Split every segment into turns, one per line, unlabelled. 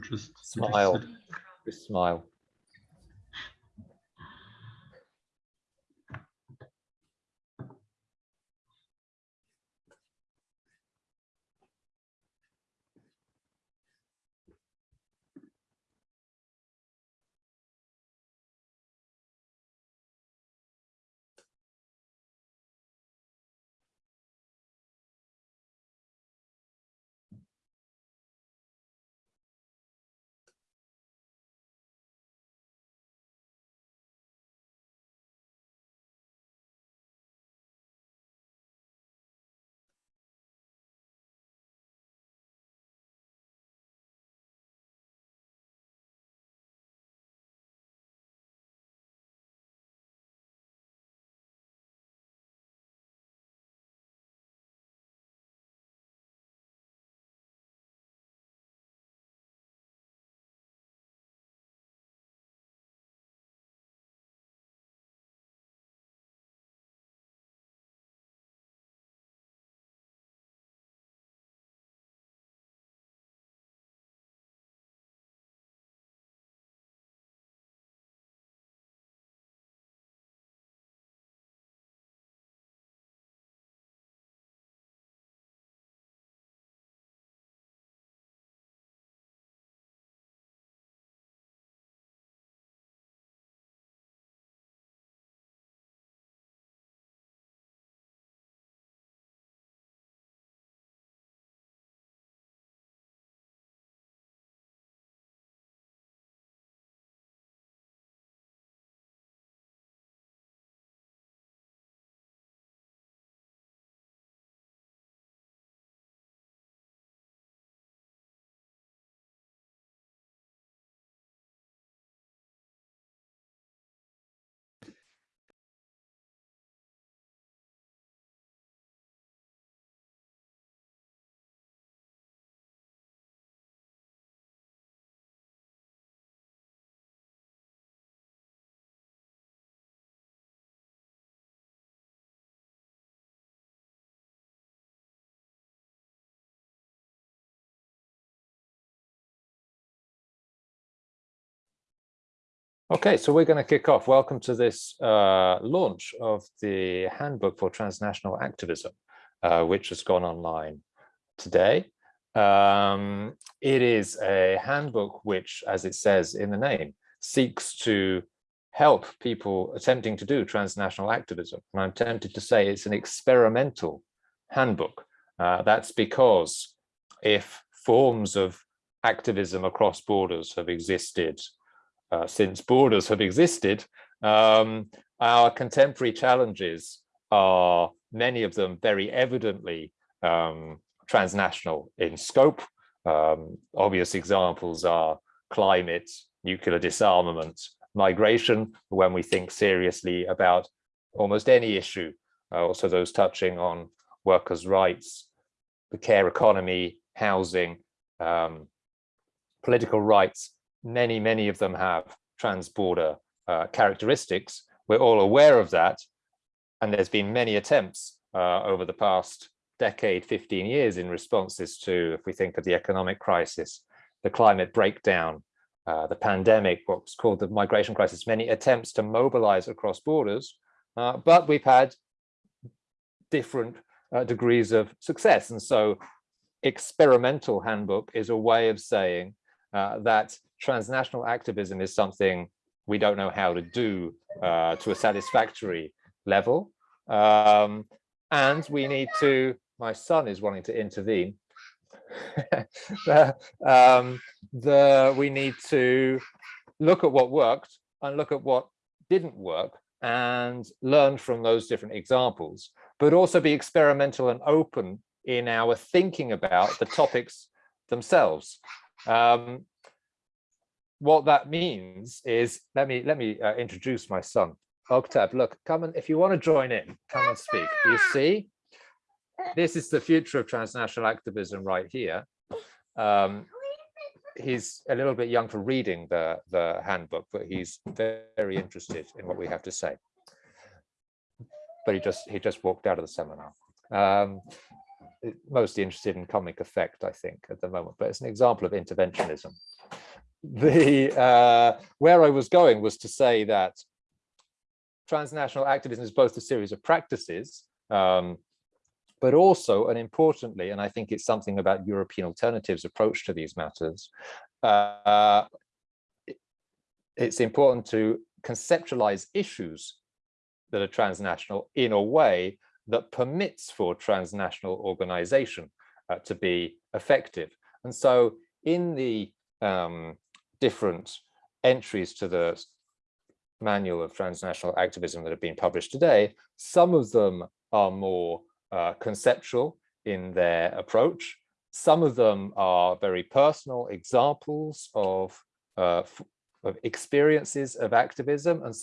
Just
Smile. Just smile. Okay, so we're going to kick off. Welcome to this uh, launch of the Handbook for Transnational Activism, uh, which has gone online today. Um, it is a handbook which, as it says in the name, seeks to help people attempting to do transnational activism. And I'm tempted to say it's an experimental handbook. Uh, that's because if forms of activism across borders have existed uh, since borders have existed, um, our contemporary challenges are many of them very evidently um, transnational in scope. Um, obvious examples are climate, nuclear disarmament, migration, when we think seriously about almost any issue, uh, also those touching on workers' rights, the care economy, housing, um, political rights, many, many of them have transborder uh, characteristics. We're all aware of that. And there's been many attempts uh, over the past decade, 15 years in responses to, if we think of the economic crisis, the climate breakdown, uh, the pandemic, what's called the migration crisis, many attempts to mobilize across borders, uh, but we've had different uh, degrees of success. And so experimental handbook is a way of saying uh, that transnational activism is something we don't know how to do uh, to a satisfactory level. Um, and we need to, my son is wanting to intervene. um, the, we need to look at what worked and look at what didn't work and learn from those different examples, but also be experimental and open in our thinking about the topics themselves. Um, what that means is, let me let me uh, introduce my son. Octave, look, come and if you want to join in, come and speak. You see, this is the future of transnational activism right here. Um, he's a little bit young for reading the, the handbook, but he's very interested in what we have to say. But he just he just walked out of the seminar. Um, mostly interested in comic effect, I think, at the moment, but it's an example of interventionism. The uh, where I was going was to say that transnational activism is both a series of practices, um, but also, and importantly, and I think it's something about European alternatives approach to these matters, uh, it's important to conceptualize issues that are transnational in a way that permits for transnational organization uh, to be effective. And so in the um, different entries to the manual of transnational activism that have been published today, some of them are more uh, conceptual in their approach. Some of them are very personal examples of, uh, of experiences of activism, and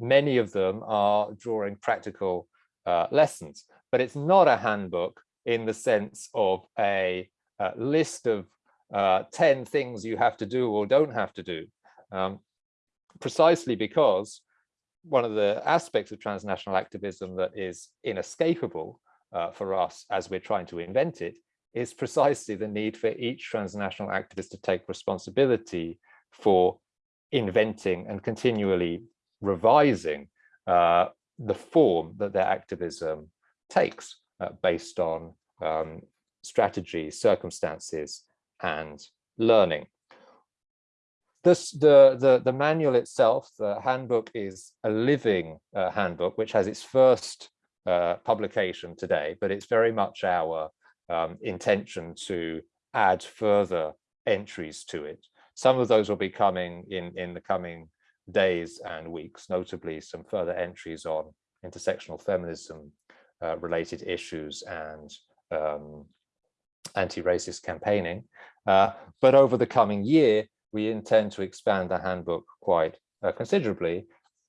many of them are drawing practical uh, lessons. But it's not a handbook in the sense of a, a list of uh, 10 things you have to do or don't have to do. Um, precisely because one of the aspects of transnational activism that is inescapable uh, for us as we're trying to invent it is precisely the need for each transnational activist to take responsibility for inventing and continually revising uh, the form that their activism takes uh, based on um, strategies, circumstances, and learning. This, the, the, the manual itself, the handbook is a living uh, handbook, which has its first uh, publication today, but it's very much our um, intention to add further entries to it. Some of those will be coming in, in the coming days and weeks, notably some further entries on intersectional feminism uh, related issues and um, anti-racist campaigning. Uh, but over the coming year, we intend to expand the handbook quite uh, considerably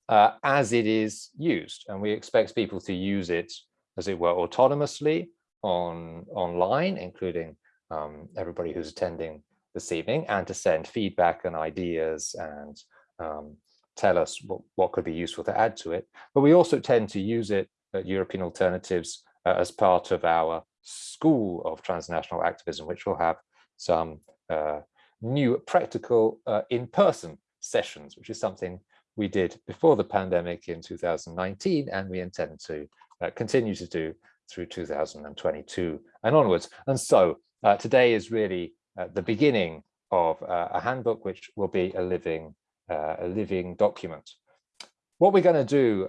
uh, as it is used. And we expect people to use it, as it were, autonomously on online, including um, everybody who's attending this evening, and to send feedback and ideas and um, tell us what, what could be useful to add to it. But we also tend to use it at European Alternatives uh, as part of our school of transnational activism, which will have some uh, new practical uh, in-person sessions, which is something we did before the pandemic in 2019, and we intend to uh, continue to do through 2022 and onwards. And so uh, today is really uh, the beginning of uh, a handbook, which will be a living, a living document. What we're going to do,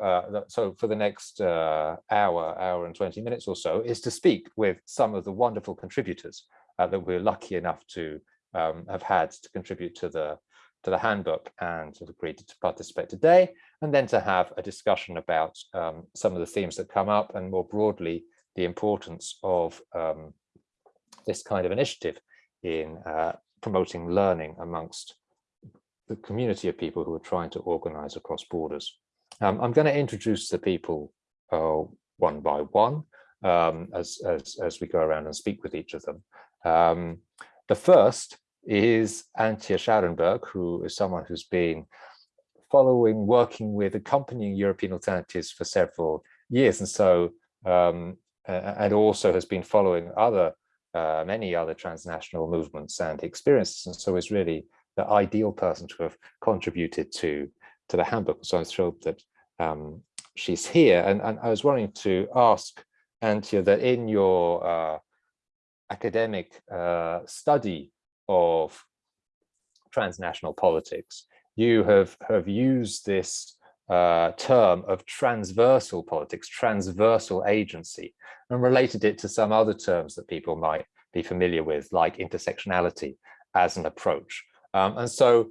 so for the next hour, hour and 20 minutes or so, is to speak with some of the wonderful contributors that we're lucky enough to um, have had to contribute to the to the handbook and have agreed to participate today, and then to have a discussion about um, some of the themes that come up and more broadly, the importance of um, this kind of initiative in uh, promoting learning amongst the community of people who are trying to organize across borders. Um, I'm going to introduce the people uh, one by one um, as, as, as we go around and speak with each of them. Um, the first is Antje Scharenberg, who is someone who's been following, working with, accompanying European alternatives for several years. And so, um, and also has been following other, uh, many other transnational movements and experiences. And so is really the ideal person to have contributed to, to the handbook. So I'm thrilled that um, she's here. And, and I was wanting to ask Antje that in your uh, academic uh, study of transnational politics, you have, have used this uh, term of transversal politics, transversal agency, and related it to some other terms that people might be familiar with, like intersectionality as an approach. Um, and so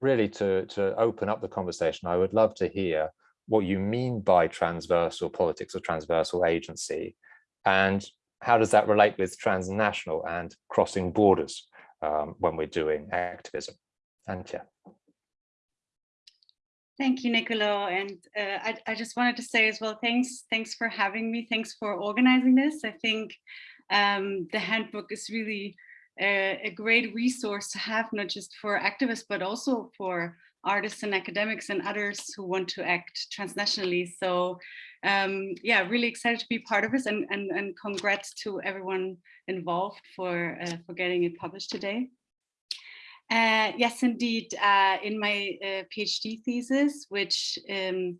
really to, to open up the conversation, I would love to hear what you mean by transversal politics or transversal agency, and how does that relate with transnational and crossing borders? um, when we're doing activism. Antje.
Thank you, Nicolo. And uh, I, I, just wanted to say as well, thanks, thanks for having me. Thanks for organizing this. I think um, the handbook is really a, a, great resource to have, not just for activists, but also for artists and academics and others who want to act transnationally. So um, yeah, really excited to be part of this and, and, and congrats to everyone involved for, uh, for getting it published today. Uh, yes, indeed. Uh, in my uh, PhD thesis, which um,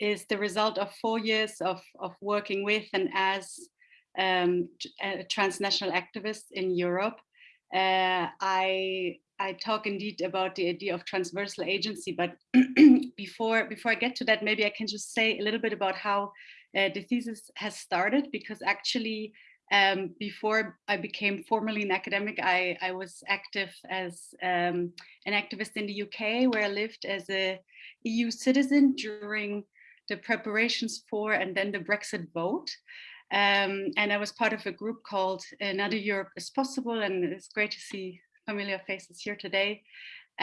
is the result of four years of, of working with and as um, transnational activist in Europe, uh, I I talk indeed about the idea of transversal agency. But before before I get to that, maybe I can just say a little bit about how uh, the thesis has started, because actually um, before I became formally an academic, I, I was active as um, an activist in the UK, where I lived as a EU citizen during the preparations for and then the Brexit vote. Um, and I was part of a group called Another Europe is Possible, and it's great to see familiar faces here today,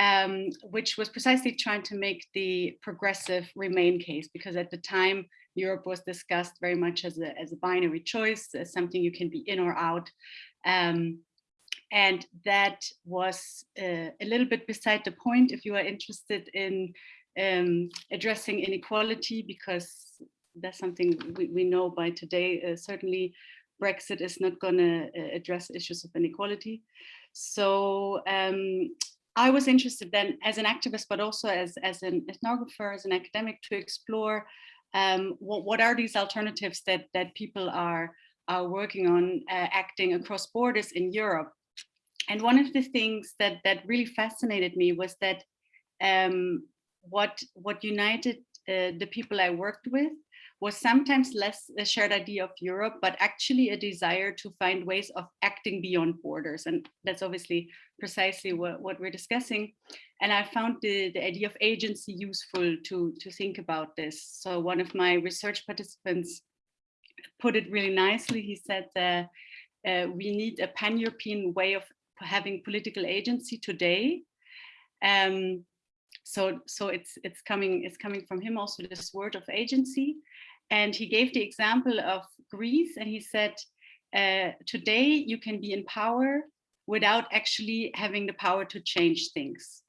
um, which was precisely trying to make the progressive remain case, because at the time Europe was discussed very much as a, as a binary choice, as something you can be in or out. Um, and that was uh, a little bit beside the point if you are interested in um, addressing inequality, because that's something we, we know by today. Uh, certainly, Brexit is not going to uh, address issues of inequality. So um, I was interested then as an activist, but also as, as an ethnographer, as an academic to explore um, what, what are these alternatives that, that people are, are working on uh, acting across borders in Europe. And one of the things that, that really fascinated me was that um, what, what united uh, the people I worked with was sometimes less a shared idea of Europe, but actually a desire to find ways of acting beyond borders. And that's obviously precisely what, what we're discussing. And I found the, the idea of agency useful to, to think about this. So one of my research participants put it really nicely. He said that uh, we need a pan-European way of having political agency today. Um, so so it's it's coming it's coming from him also this word of agency and he gave the example of Greece and he said, uh, today you can be in power without actually having the power to change things.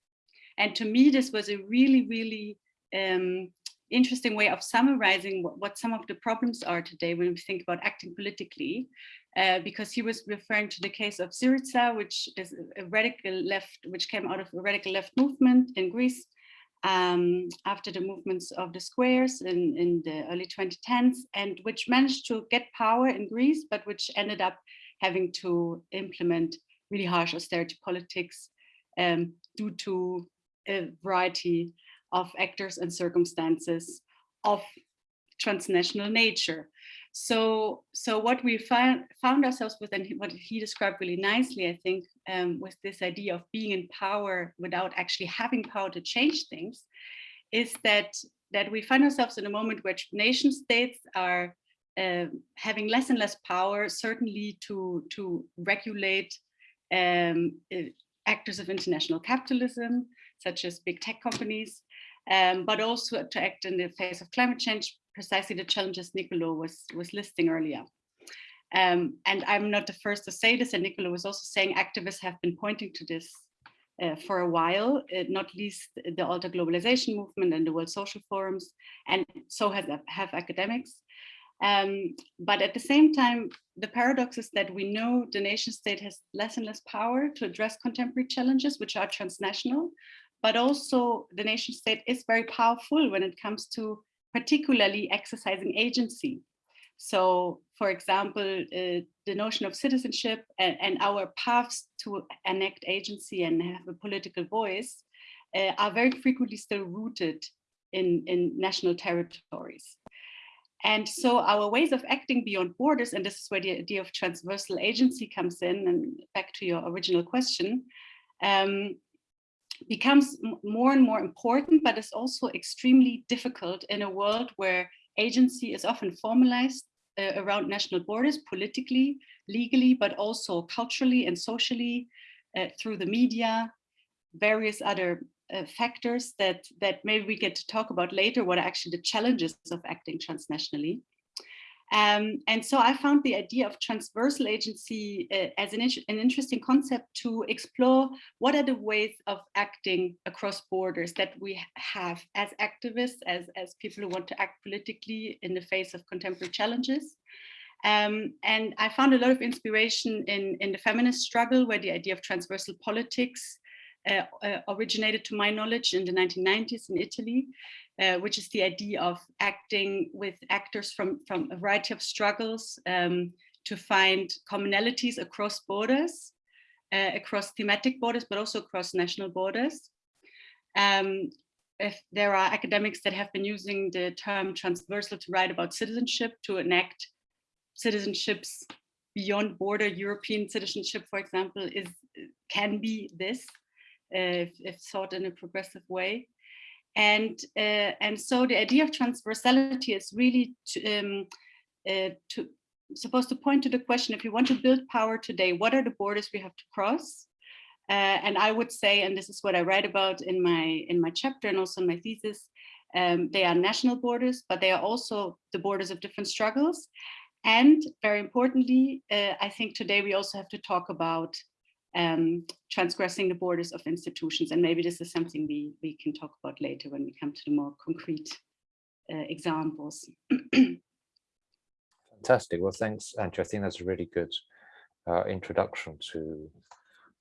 And to me, this was a really, really um, interesting way of summarizing what, what, some of the problems are today when we think about acting politically, uh, because he was referring to the case of Syriza, which is a radical left, which came out of a radical left movement in Greece, um, after the movements of the squares in, in the early 2010s and which managed to get power in Greece, but which ended up having to implement really harsh austerity politics um, due to a variety of actors and circumstances of transnational nature. So, so what we found, found ourselves with, and what he described really nicely, I think, um, with this idea of being in power without actually having power to change things, is that that we find ourselves in a moment where nation states are uh, having less and less power, certainly to to regulate um, uh, actors of international capitalism, such as big tech companies, um, but also to act in the face of climate change, precisely the challenges Nicolo was, was listing earlier. Um, and I'm not the first to say this, and Nicolo was also saying activists have been pointing to this uh, for a while, uh, not least the Alter Globalization movement and the World Social Forums, and so has, have academics. Um, but at the same time, the paradox is that we know the nation state has less and less power to address contemporary challenges, which are transnational, but also the nation state is very powerful when it comes to particularly exercising agency. So, for example, uh, the notion of citizenship and, and, our paths to enact agency and have a political voice uh, are very frequently still rooted in, in national territories. And so our ways of acting beyond borders, and this is where the idea of transversal agency comes in, and back to your original question, um, becomes more and more important, but it's also extremely difficult in a world where agency is often formalized uh, around national borders, politically, legally, but also culturally and socially uh, through the media, various other uh, factors that, that maybe we get to talk about later, what are actually the challenges of acting transnationally. Um, and so I found the idea of transversal agency uh, as an, an interesting concept to explore what are the ways of acting across borders that we have as activists, as, as people who want to act politically in the face of contemporary challenges. Um, and I found a lot of inspiration in, in the feminist struggle where the idea of transversal politics uh, uh, originated to my knowledge in the 1990s in Italy, uh, which is the idea of acting with actors from, from a variety of struggles um, to find commonalities across borders, uh, across thematic borders, but also across national borders. Um, if there are academics that have been using the term transversal to write about citizenship to enact citizenships beyond border European citizenship, for example, is can be this if, if thought in a progressive way. And, uh, and so the idea of transversality is really to, um, uh, to, supposed to point to the question, if you want to build power today, what are the borders we have to cross? Uh, and I would say, and this is what I write about in my, in my chapter and also in my thesis, um, they are national borders, but they are also the borders of different struggles. And very importantly, uh, I think today we also have to talk about um, transgressing the borders of institutions. And maybe this is something we, we can talk about later when we come to the more concrete uh, examples.
Fantastic. Well, thanks, Antje. I think that's a really good uh, introduction to,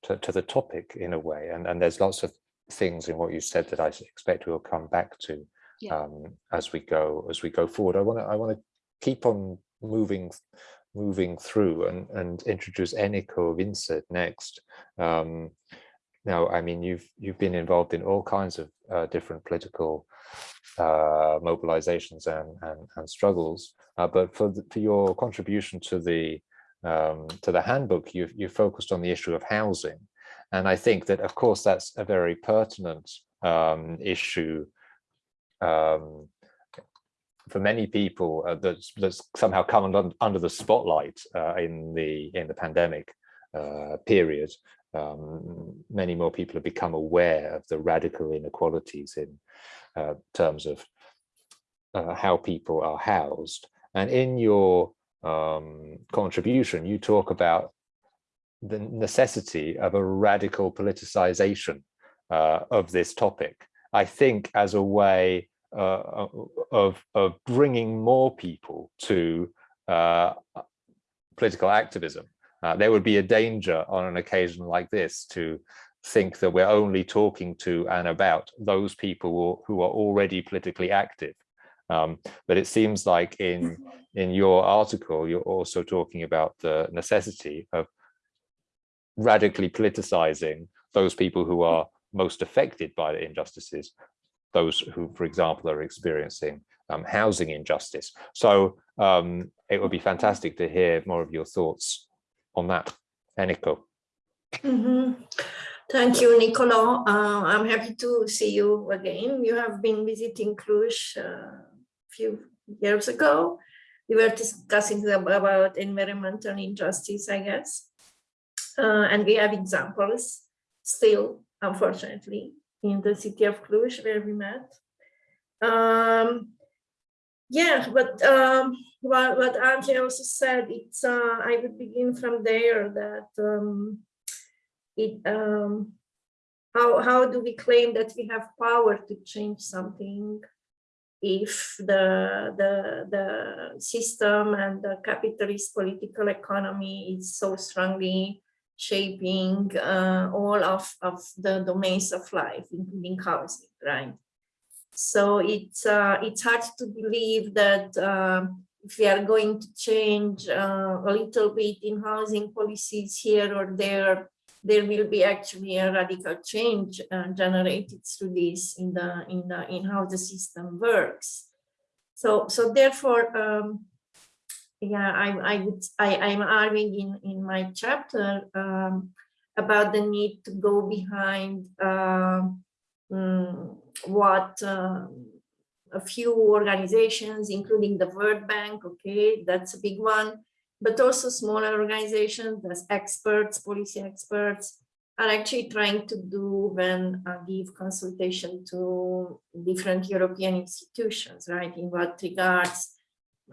to, to the topic in a way. And and there's lots of things in what you said that I expect we'll come back to yeah. um, as we go as we go forward. I want to I want to keep on moving moving through and, and introduce Eniko Vincze next. Um, now, I mean, you've you've been involved in all kinds of uh, different political uh, mobilizations and, and, and struggles, uh, but for the, for your contribution to the um, to the handbook, you've you focused on the issue of housing, and I think that, of course, that's a very pertinent um, issue um, for many people uh, that's, that's somehow come under, under the spotlight uh, in the in the pandemic uh, period. Um, many more people have become aware of the radical inequalities in uh, terms of uh, how people are housed. And in your um, contribution, you talk about the necessity of a radical politicization uh, of this topic. I think as a way uh, of, of bringing more people to uh, political activism. Uh, there would be a danger on an occasion like this to think that we're only talking to and about those people who are already politically active. Um, but it seems like in in your article, you're also talking about the necessity of radically politicizing those people who are most affected by the injustices those who, for example, are experiencing um, housing injustice. So um, it would be fantastic to hear more of your thoughts on that. Eniko.
Mm -hmm. Thank you, Nicolo. Uh, I'm happy to see you again. You have been visiting Cluj uh, a few years ago. We were discussing about environmental injustice, I guess. Uh, and we have examples still, unfortunately, in the city of Cluj where we met. Um, yeah, but um, what, what Antje also said, it's uh, I would begin from there that um, it um, how how do we claim that we have power to change something if the the the system and the capitalist political economy is so strongly shaping uh, all of, of the domains of life, including housing, right? So it's, uh, it's hard to believe that uh, if we are going to change uh, a little bit in housing policies here or there, there will be actually a radical change uh, generated through this in the in the in how the system works. So so therefore um, yeah, I, I would, I, I'm arguing in, in my chapter um, about the need to go behind uh, what uh, a few organizations, including the World Bank, okay, that's a big one, but also smaller organizations, as experts, policy experts, are actually trying to do when uh, give consultation to different European institutions, right? In what regards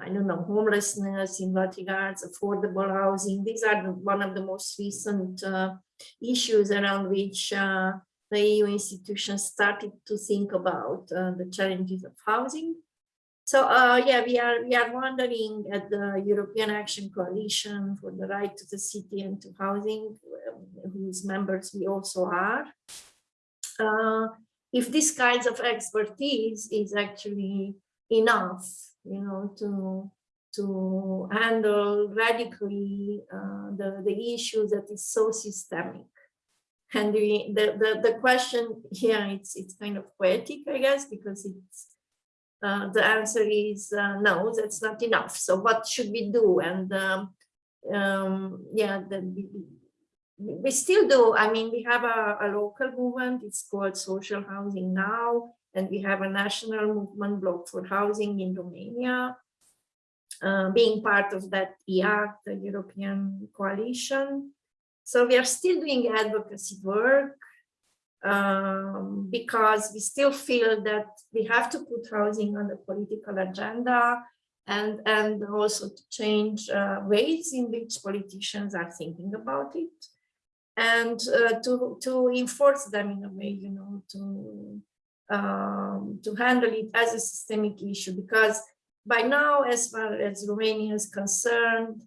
I don't know, homelessness in what regards affordable housing. These are the, one of the most recent uh, issues around which uh, the EU institutions started to think about uh, the challenges of housing. So uh, yeah, we are we are wondering at the European Action Coalition for the Right to the City and to Housing, um, whose members we also are. uh, if this kinds of expertise is actually enough, you know, to to handle radically uh, the the issue that is so systemic. And the, the the question here it's it's kind of poetic, I guess, because it's uh, the answer is uh, no, that's not enough. So what should we do? And um, um, yeah, the, we still do. I mean, we have a, a local movement. It's called Social Housing Now, and we have a national movement block for housing in Romania. Uh, being part of that EAC, the European coalition. So we are still doing advocacy work um, because we still feel that we have to put housing on the political agenda and, and also to change uh, ways in which politicians are thinking about it and uh, to, to enforce them in a way, you know, to, um, to handle it as a systemic issue because by now, as far as Romania is concerned,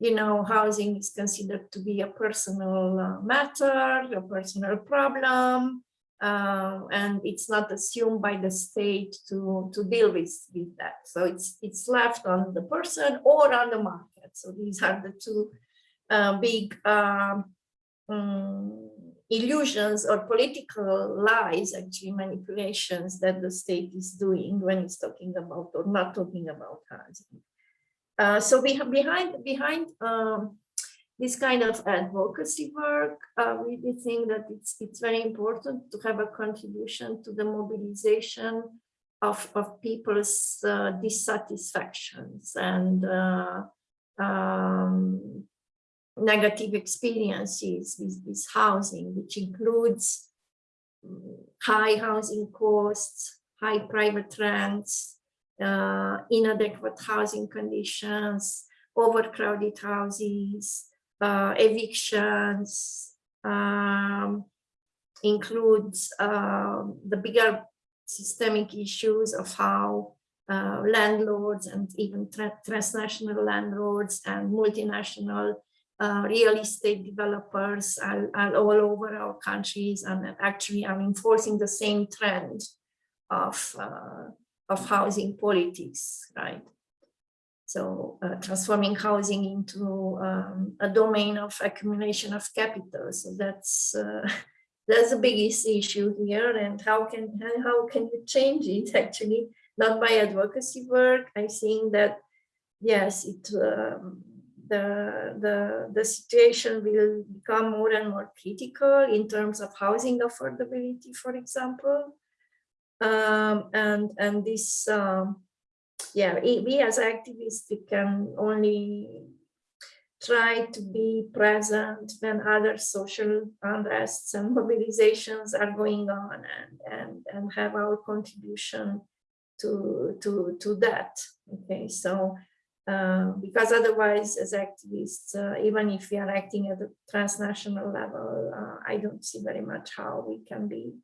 you know, housing is considered to be a personal uh, matter, a personal problem, uh, and it's not assumed by the state to, to deal with, with that. So it's, it's left on the person or on the market. So these are the two uh, big um, um, illusions or political lies, actually manipulations that the state is doing when it's talking about or not talking about housing. Uh, so we have behind behind um, this kind of advocacy work, uh, we, think that it's it's very important to have a contribution to the mobilization of of people's uh, dissatisfactions and uh, um, negative experiences with, with housing, which includes mm, high housing costs, high private rents, uh, inadequate housing conditions, overcrowded houses, uh, evictions, um, includes uh, the bigger systemic issues of how uh, landlords and even tra transnational landlords and multinational uh, real estate developers are, all over our countries and actually are enforcing the same trend of, uh, of housing politics, right? So uh, transforming housing into um, a domain of accumulation of capital. So that's uh, that's the biggest issue here. And how can how can you change it? Actually, not by advocacy work. I think that yes, it um, the, the, the situation will become more and more critical in terms of housing affordability, for example. Um, and, and this, um, yeah, we as activists, we can only try to be present when other social unrests and mobilizations are going on and, and, and have our contribution to, to, to that. Okay, so uh, because otherwise as activists, uh, even if we are acting at the transnational level, uh, I don't see very much how we can be,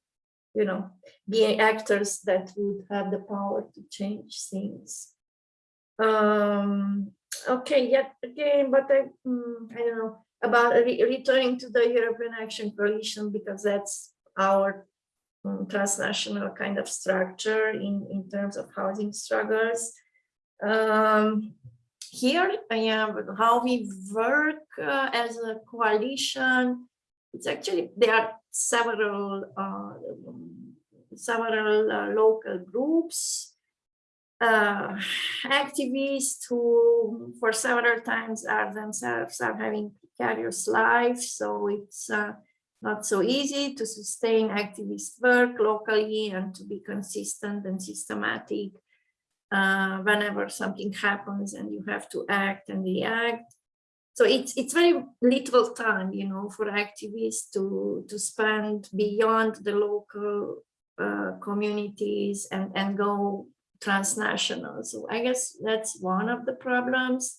you know, being actors that would have the power to change things. Um, okay, yet again, but I, mm, I don't know about re returning to the European Action Coalition because that's our um, transnational kind of structure in, in terms of housing struggles. Um, here I am how we work uh, as a coalition. It's actually there are several uh, several uh, local groups, uh, activists who for several times are themselves are having precarious lives. So it's uh, not so easy to sustain activist work locally and to be consistent and systematic uh, whenever something happens and you have to act and react. So it's it's very little time, you know, for activists to to spend beyond the local uh, communities and and go transnational. So I guess that's one of the problems.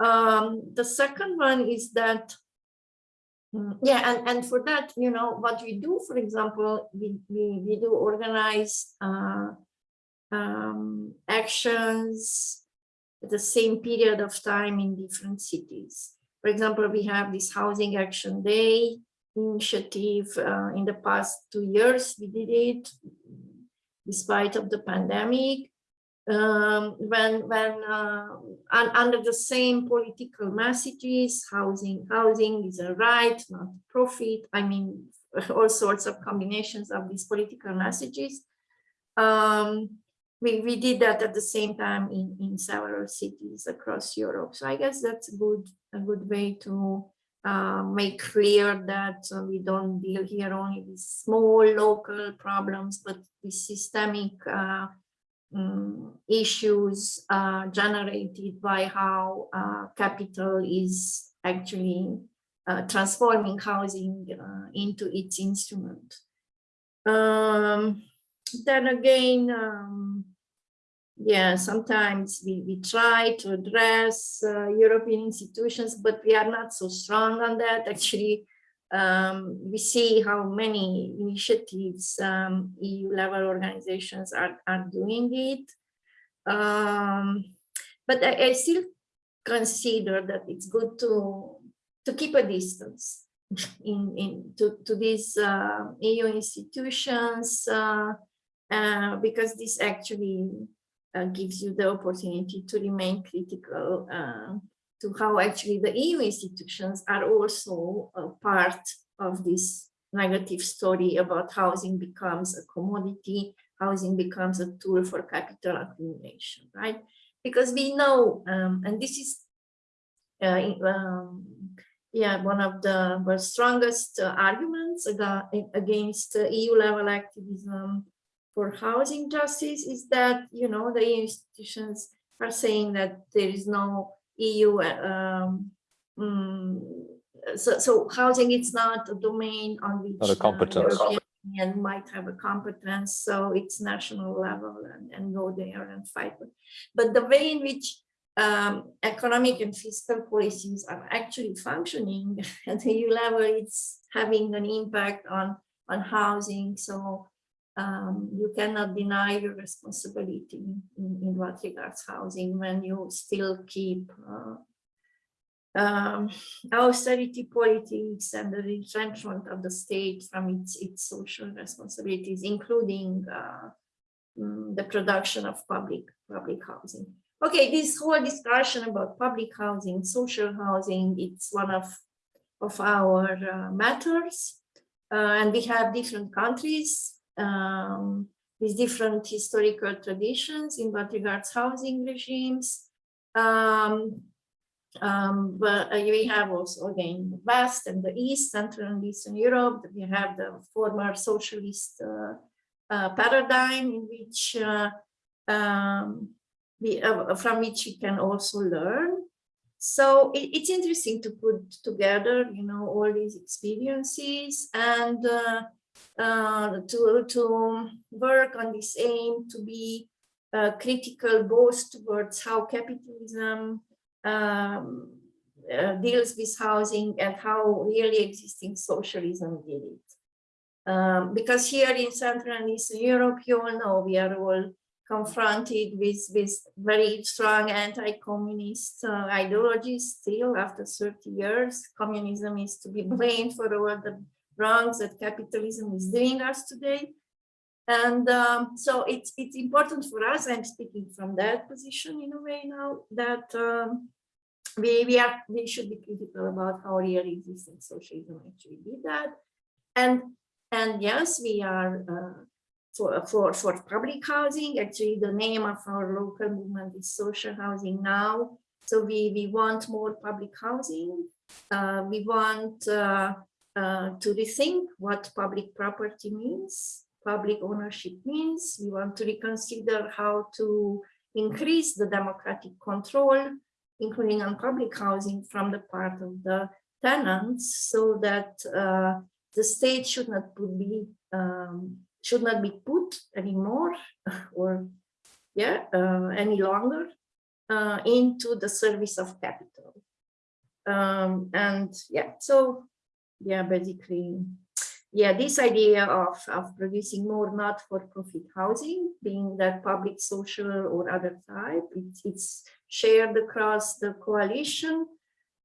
Um, the second one is that mm, yeah, and, and for that, you know, what we do, for example, we, we, we do organize uh, um, actions at the same period of time in different cities. For example, we have this housing action day initiative uh, in the past two years. We did it despite of the pandemic. Um, when when uh, un under the same political messages, housing housing is a right, not profit. I mean, all sorts of combinations of these political messages. Um, we, we did that at the same time in, in several cities across Europe. So I guess that's a good, a good way to uh, make clear that uh, we don't deal here only with small local problems, but with systemic uh, um, issues uh, generated by how uh, capital is actually uh, transforming housing into its instrument. Um, then again, um, yeah, sometimes we, we try to address uh, European institutions, but we are not so strong on that. Actually, um, we see how many initiatives um, EU level organizations are, are doing it. Um, but I, I still consider that it's good to, to keep a distance in, in to, to these uh, EU institutions uh, uh, because this actually uh, gives you the opportunity to remain critical uh, to how actually the EU institutions are also a part of this negative story about housing becomes a commodity, housing becomes a tool for capital accumulation, right? Because we know, um, and this is, uh, um, yeah, one of the, strongest uh, arguments against EU level activism for housing justice is that, you know, the institutions are saying that there is no EU, um, um, so, so housing is not a domain on which
Not a competence.
the European Union might have a competence, so it's national level and, and go there and fight. But the way in which um, economic and fiscal policies are actually functioning at the EU level, it's having an impact on, on housing. So um, you cannot deny your responsibility in, in what regards housing when you still keep uh, um, austerity politics and the retrenchment of the state from its, its social responsibilities, including uh, mm, the production of public, public housing. Okay, this whole discussion about public housing, social housing, it's one of, of our uh, matters. Uh, and we have different countries um, with different historical traditions in what regards housing regimes. Um, um, but uh, we have also again the West and the East, Central and Eastern Europe. We have the former socialist uh, uh, paradigm in which uh, um, we, uh, from which we can also learn. So it, it's interesting to put together, you know, all these experiences and uh, to, to work on this aim to be uh, critical both towards how capitalism um, uh, deals with housing and how really existing socialism did it. Um, because here in Central and Eastern Europe, you all know we are all confronted with, with very strong anti-communist uh, ideologies still after 30 years. Communism is to be blamed for all the wrongs that capitalism is doing us today. And um, so it's it's important for us, I'm speaking from that position in a way now, that um, we, we, are, we should be critical about how real existing socialism actually did that. And, and yes, we are uh, for, for, for public housing, actually the name of our local movement is social housing now. So we, we want more public housing. Uh, we want uh, uh, to rethink what public property means, public ownership means. We want to reconsider how to increase the democratic control, including on public housing from the part of the tenants, so that uh, the state should not be um, should not be put anymore or yeah uh, any longer uh, into the service of capital. Um, and yeah, so yeah, basically, yeah, this idea of, of producing more not-for-profit housing, being that public, social, or other type, it's, it's shared across the coalition.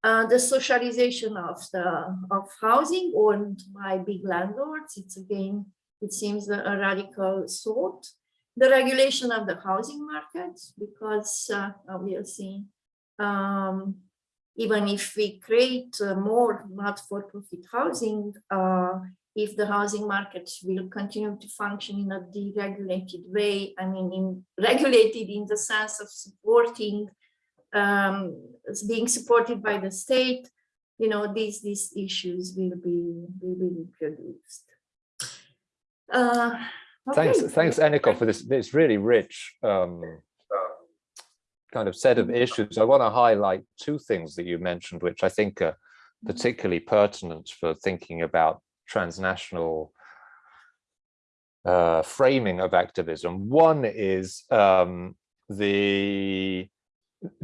uh, the socialization of the of housing owned by big landlords. It's again, it seems a, a radical thought. The regulation of the housing market, because uh, obviously, um, even if we create uh, more not for profit housing, uh, if the housing market will continue to function in a deregulated way, I mean, in regulated in the sense of supporting, um, being supported by the state, you know, these these issues will be will be introduced. Uh, okay.
Thanks, thanks, Eniko, for this. This really rich um, kind of set of issues. I want to highlight two things that you mentioned, which I think are particularly pertinent for thinking about transnational uh, framing of activism. One is um, the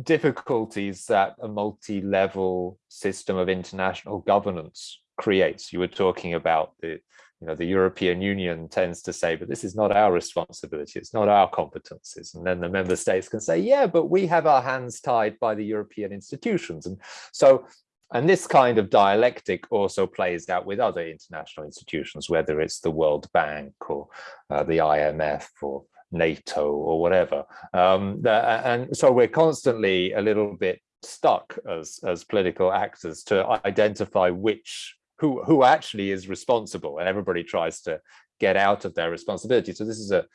difficulties that a multi-level system of international governance creates. You were talking about the, you know, the European Union tends to say, but this is not our responsibility, it's not our competences. And then the member states can say, yeah, but we have our hands tied by the European institutions. And so and this kind of dialectic also plays out with other international institutions, whether it's the World Bank or uh, the IMF or NATO or whatever. Um, and so we're constantly a little bit stuck as, as political actors to identify which who who actually is responsible and everybody tries to get out of their responsibility so this is a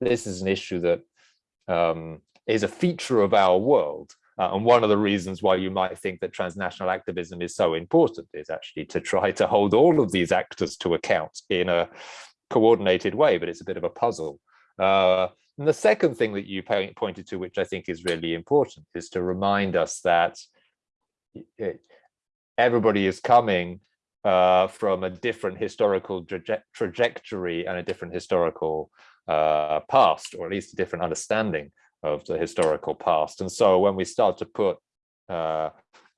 this is an issue that um, is a feature of our world uh, and one of the reasons why you might think that transnational activism is so important is actually to try to hold all of these actors to account in a coordinated way, but it's a bit of a puzzle. Uh, and the second thing that you pointed to, which I think is really important, is to remind us that it, everybody is coming uh, from a different historical traje trajectory and a different historical uh, past, or at least a different understanding of the historical past. And so when we start to put uh,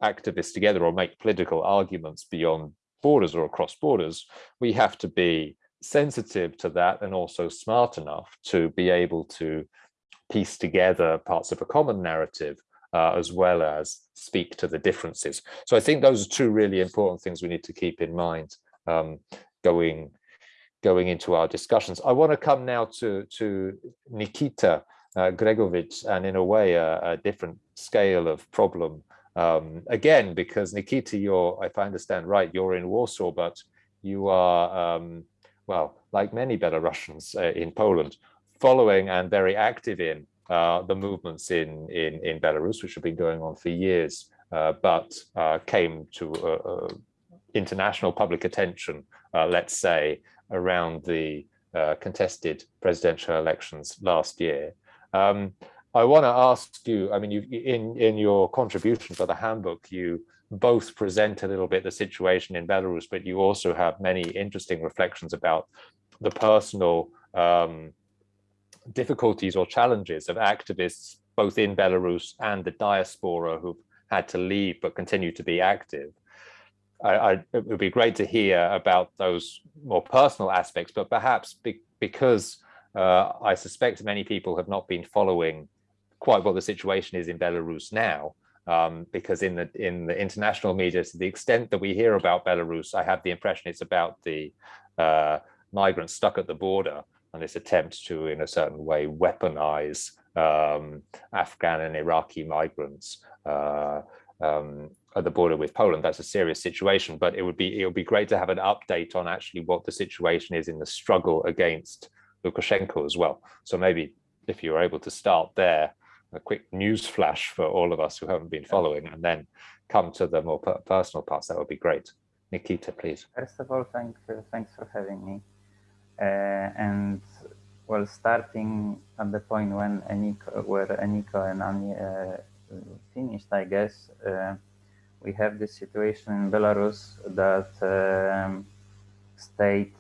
activists together or make political arguments beyond borders or across borders, we have to be sensitive to that and also smart enough to be able to piece together parts of a common narrative uh, as well as speak to the differences. So I think those are two really important things we need to keep in mind um, going going into our discussions. I want to come now to to Nikita uh, Gregovic and in a way a, a different scale of problem. Um, again, because Nikita, you're, if I understand right, you're in Warsaw, but you are, um, well, like many Belarusians uh, in Poland, following and very active in uh, the movements in, in, in Belarus, which have been going on for years, uh, but uh, came to uh, international public attention, let's say, around the contested presidential elections last year. Um, I want to ask you, I mean, you in, in your contribution for the handbook, you both present a little bit the situation in Belarus, but you also have many interesting reflections about the personal um, difficulties or challenges of activists, both in Belarus and the diaspora who've had to leave but continue to be active. I, I, it would be great to hear about those more personal aspects, but perhaps be, because uh, I suspect many people have not been following quite what the situation is in Belarus now, um, because in the in the international media, to the extent that we hear about Belarus, I have the impression it's about the uh, migrants stuck at the border and this attempt to, in a certain way, weaponize um, Afghan and Iraqi migrants uh, um, at the border with Poland. That's a serious situation, but it would be it would be great to have an update on actually what the situation is in the struggle against Lukashenko as well. So maybe if you were able to start there, a quick news flash for all of us who haven't been following and then come to the more personal parts, that would be great. Nikita, please.
First of all, thank, uh, thanks for having me. Uh, and well, starting at the point when Eniko, where Eniko and Ani uh, finished, I guess, uh, we have this situation in Belarus that um, state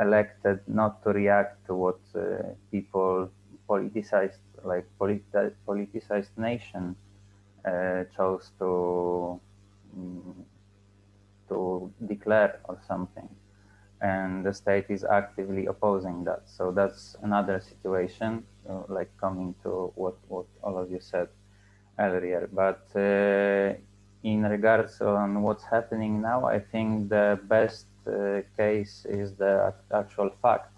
elected not to react to what uh, people politicized, like politi politicized nation uh, chose to um, to declare or something, and the state is actively opposing that. So that's another situation, uh, like coming to what what all of you said earlier. But uh, in regards on what's happening now, I think the best uh, case is the actual fact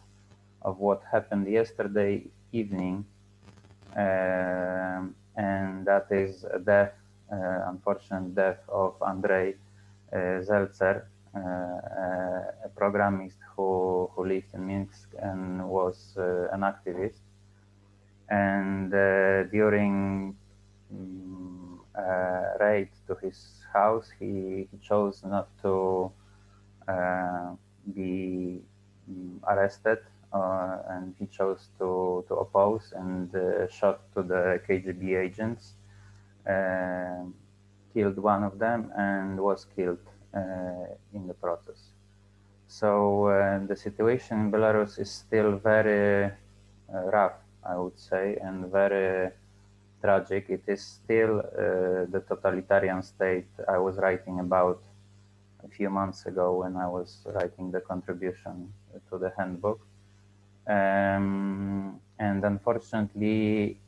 of what happened yesterday evening, uh, and that is a death, uh, unfortunate death of Andrei uh, Zeltser, a programmist who, who lived in Minsk and was an activist. And during um, raid to his house, he, he chose not to uh, be um, arrested uh, and he chose to, to oppose and uh, shot to the KGB agents, killed one of them and was killed in the process. So the situation in Belarus is still very rough, I would say, and very tragic. It is still uh, the totalitarian state I was writing about a few months ago when I was writing the contribution to the handbook. Um, and unfortunately,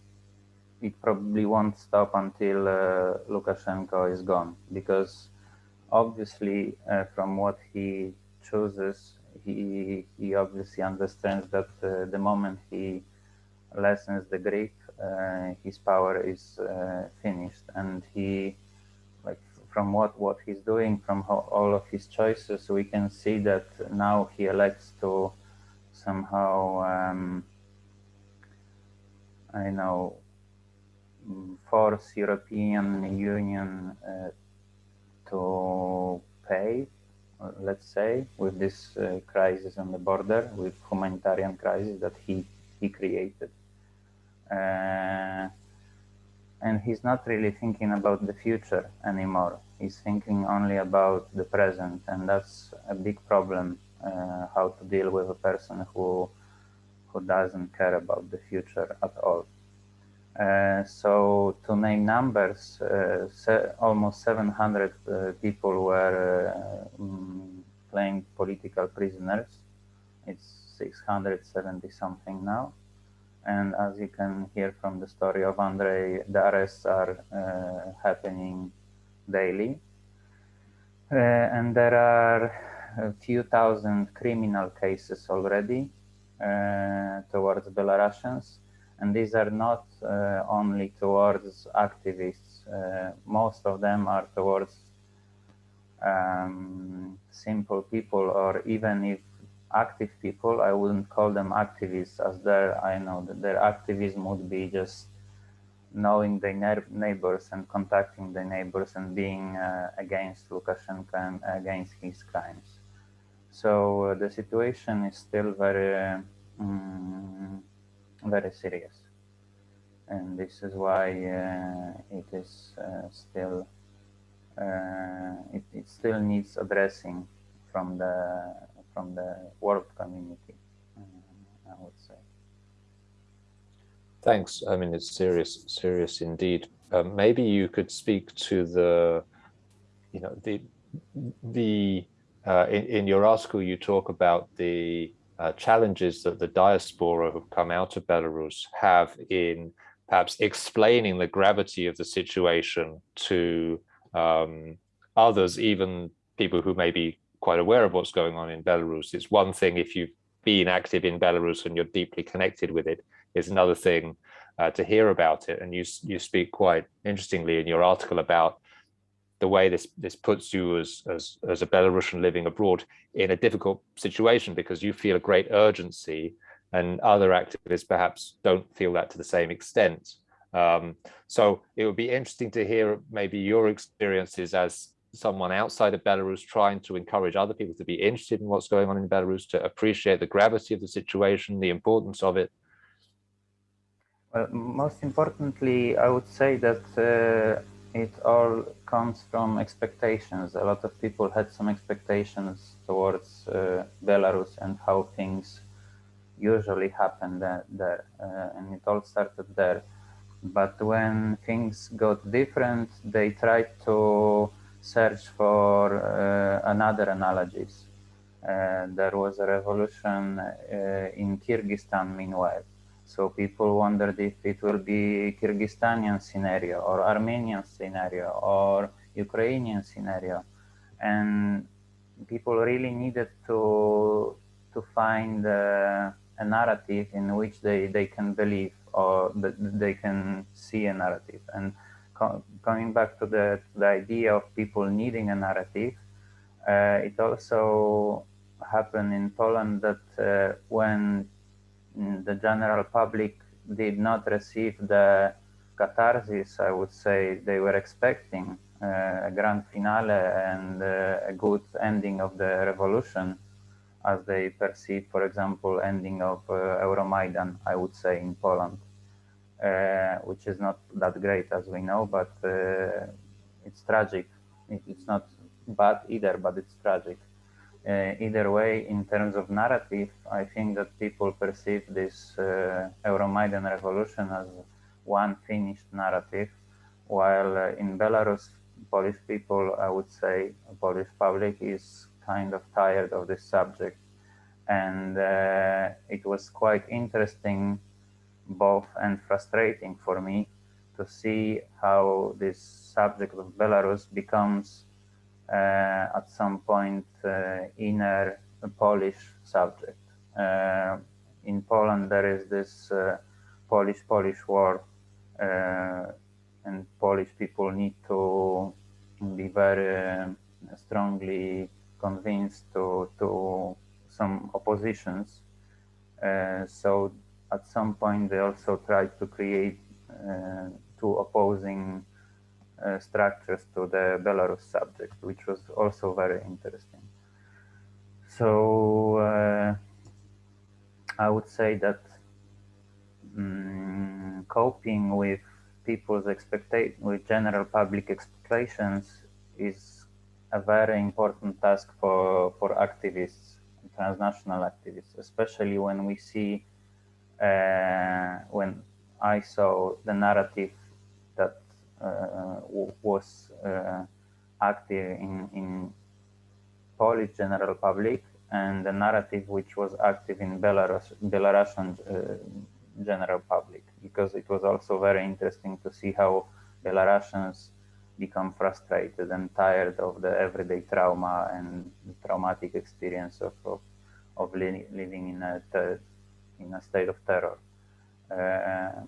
it probably won't stop until uh, Lukashenko is gone, because obviously, uh, from what he chooses, he he obviously understands that uh, the moment he lessens the grip, uh, his power is uh, finished, and he like from what what he's doing, from all of his choices, we can see that now he elects to somehow um, I know force European Union uh, to pay, let's say, with this uh, crisis on the border, with humanitarian crisis that he he created. Uh, and he's not really thinking about the future anymore. He's thinking only about the present, and that's a big problem. Uh, how to deal with a person who who doesn't care about the future at all. Uh, so to name numbers, uh, se almost 700 uh, people were um, playing political prisoners. It's 670 something now. And as you can hear from the story of Andrei, the arrests are uh, happening daily. Uh, and there are a few thousand criminal cases already towards Belarusians. And these are not uh, only towards activists. Uh, most of them are towards um, simple people or even if active people. I wouldn't call them activists as their, I know that their activism would be just knowing the neighbors and contacting the neighbors and being uh, against Lukashenko and against his crimes. So uh, the situation is still very, um, very serious. And this is why uh, it is uh, still, uh, it, it still needs addressing from the from the world community, I would say.
Thanks. I mean, it's serious, serious indeed. Um, maybe you could speak to the, you know, the, the, uh, in, in your article, you talk about the uh, challenges that the diaspora who've come out of Belarus have in perhaps explaining the gravity of the situation to um, others, even people who may be quite aware of what's going on in Belarus. It's one thing if you've been active in Belarus and you're deeply connected with it. It's another thing uh, to hear about it. And you you speak quite interestingly in your article about the way this this puts you as as as a Belarusian living abroad in a difficult situation because you feel a great urgency and other activists perhaps don't feel that to the same extent. Um, so it would be interesting to hear maybe your experiences as someone outside of Belarus trying to encourage other people to be interested in what's going on in Belarus, to appreciate the gravity of the situation, the importance of it?
Well, most importantly, I would say that uh, it all comes from expectations. A lot of people had some expectations towards uh, Belarus and how things usually happen there. Uh, and it all started there. But when things got different, they tried to search for uh, another analogies. Uh, there was a revolution uh, in Kyrgyzstan meanwhile. So people wondered if it will be Kyrgyzstanian scenario or Armenian scenario or Ukrainian scenario, and people really needed to to find uh, a narrative in which they they can believe or they can see a narrative. And co coming back to the the idea of people needing a narrative, uh, it also happened in Poland that uh, when the general public did not receive the catharsis, I would say they were expecting uh, a grand finale and uh, a good ending of the revolution as they perceive, for example, ending of uh, Euromaidan, I would say, in Poland, uh, which is not that great as we know, but uh, it's tragic. It, it's not bad either, but it's tragic. Uh, either way, in terms of narrative, I think that people perceive this uh, Euromaidan revolution as one finished narrative, while uh, in Belarus, Polish people, I would say, Polish public is kind of tired of this subject. And uh, it was quite interesting, both and frustrating for me to see how this subject of Belarus becomes at some point uh, inner Polish subject. Uh, in Poland, there is this Polish-Polish war and Polish people need to be very strongly convinced to, to some oppositions. Uh, so at some point they also tried to create uh, two opposing uh, structures to the Belarus subject, which was also very interesting. So uh, I would say that um, coping with people's expectation, with general public expectations is a very important task for, for activists, transnational activists, especially when we see, uh, when I saw the narrative uh, was uh, active in, in Polish general public and the narrative which was active in Belarus, Belarusian uh, general public, because it was also very interesting to see how Belarusians become frustrated and tired of the everyday trauma and traumatic experience of, of, of li living in a, in a state of terror. Uh,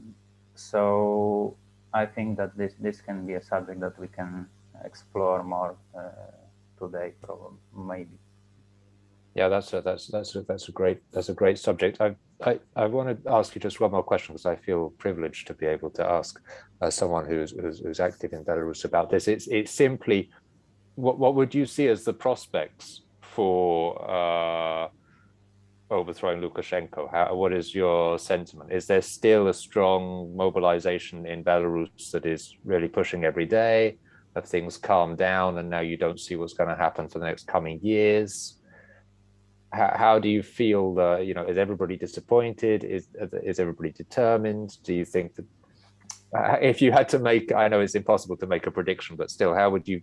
so I think that this, this can be a subject that we can explore more uh, today, probably, maybe.
Yeah, that's a, that's that's a, that's a great that's a great subject. I I I want to ask you just one more question because I feel privileged to be able to ask uh, someone who's, who's, who's active in Belarus about this. It's it's simply what what would you see as the prospects for uh, overthrowing Lukashenko? How, what is your sentiment? Is there still a strong mobilization in Belarus that is really pushing every day? Have things calmed down and now you don't see what's going to happen for the next coming years? How, how do you feel, uh, you know, is everybody disappointed? Is, is everybody determined? Do you think that uh, if you had to make, I know it's impossible to make a prediction, but still, how would you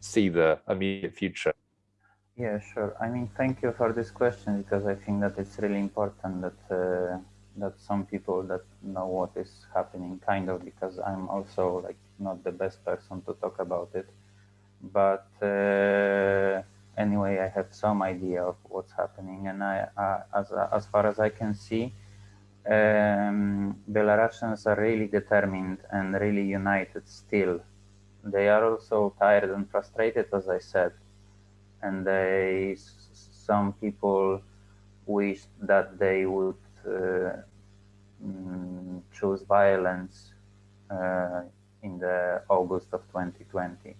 see the immediate future?
Yeah, sure. I mean, thank you for this question because I think that it's really important that uh, that some people that know what is happening, kind of, because I'm also like not the best person to talk about it. But uh, anyway, I have some idea of what's happening, and I, uh, as as far as I can see, um, Belarusians are really determined and really united still. They are also tired and frustrated, as I said and they some people wish that they would uh, mm, choose violence uh, in the August of 2020.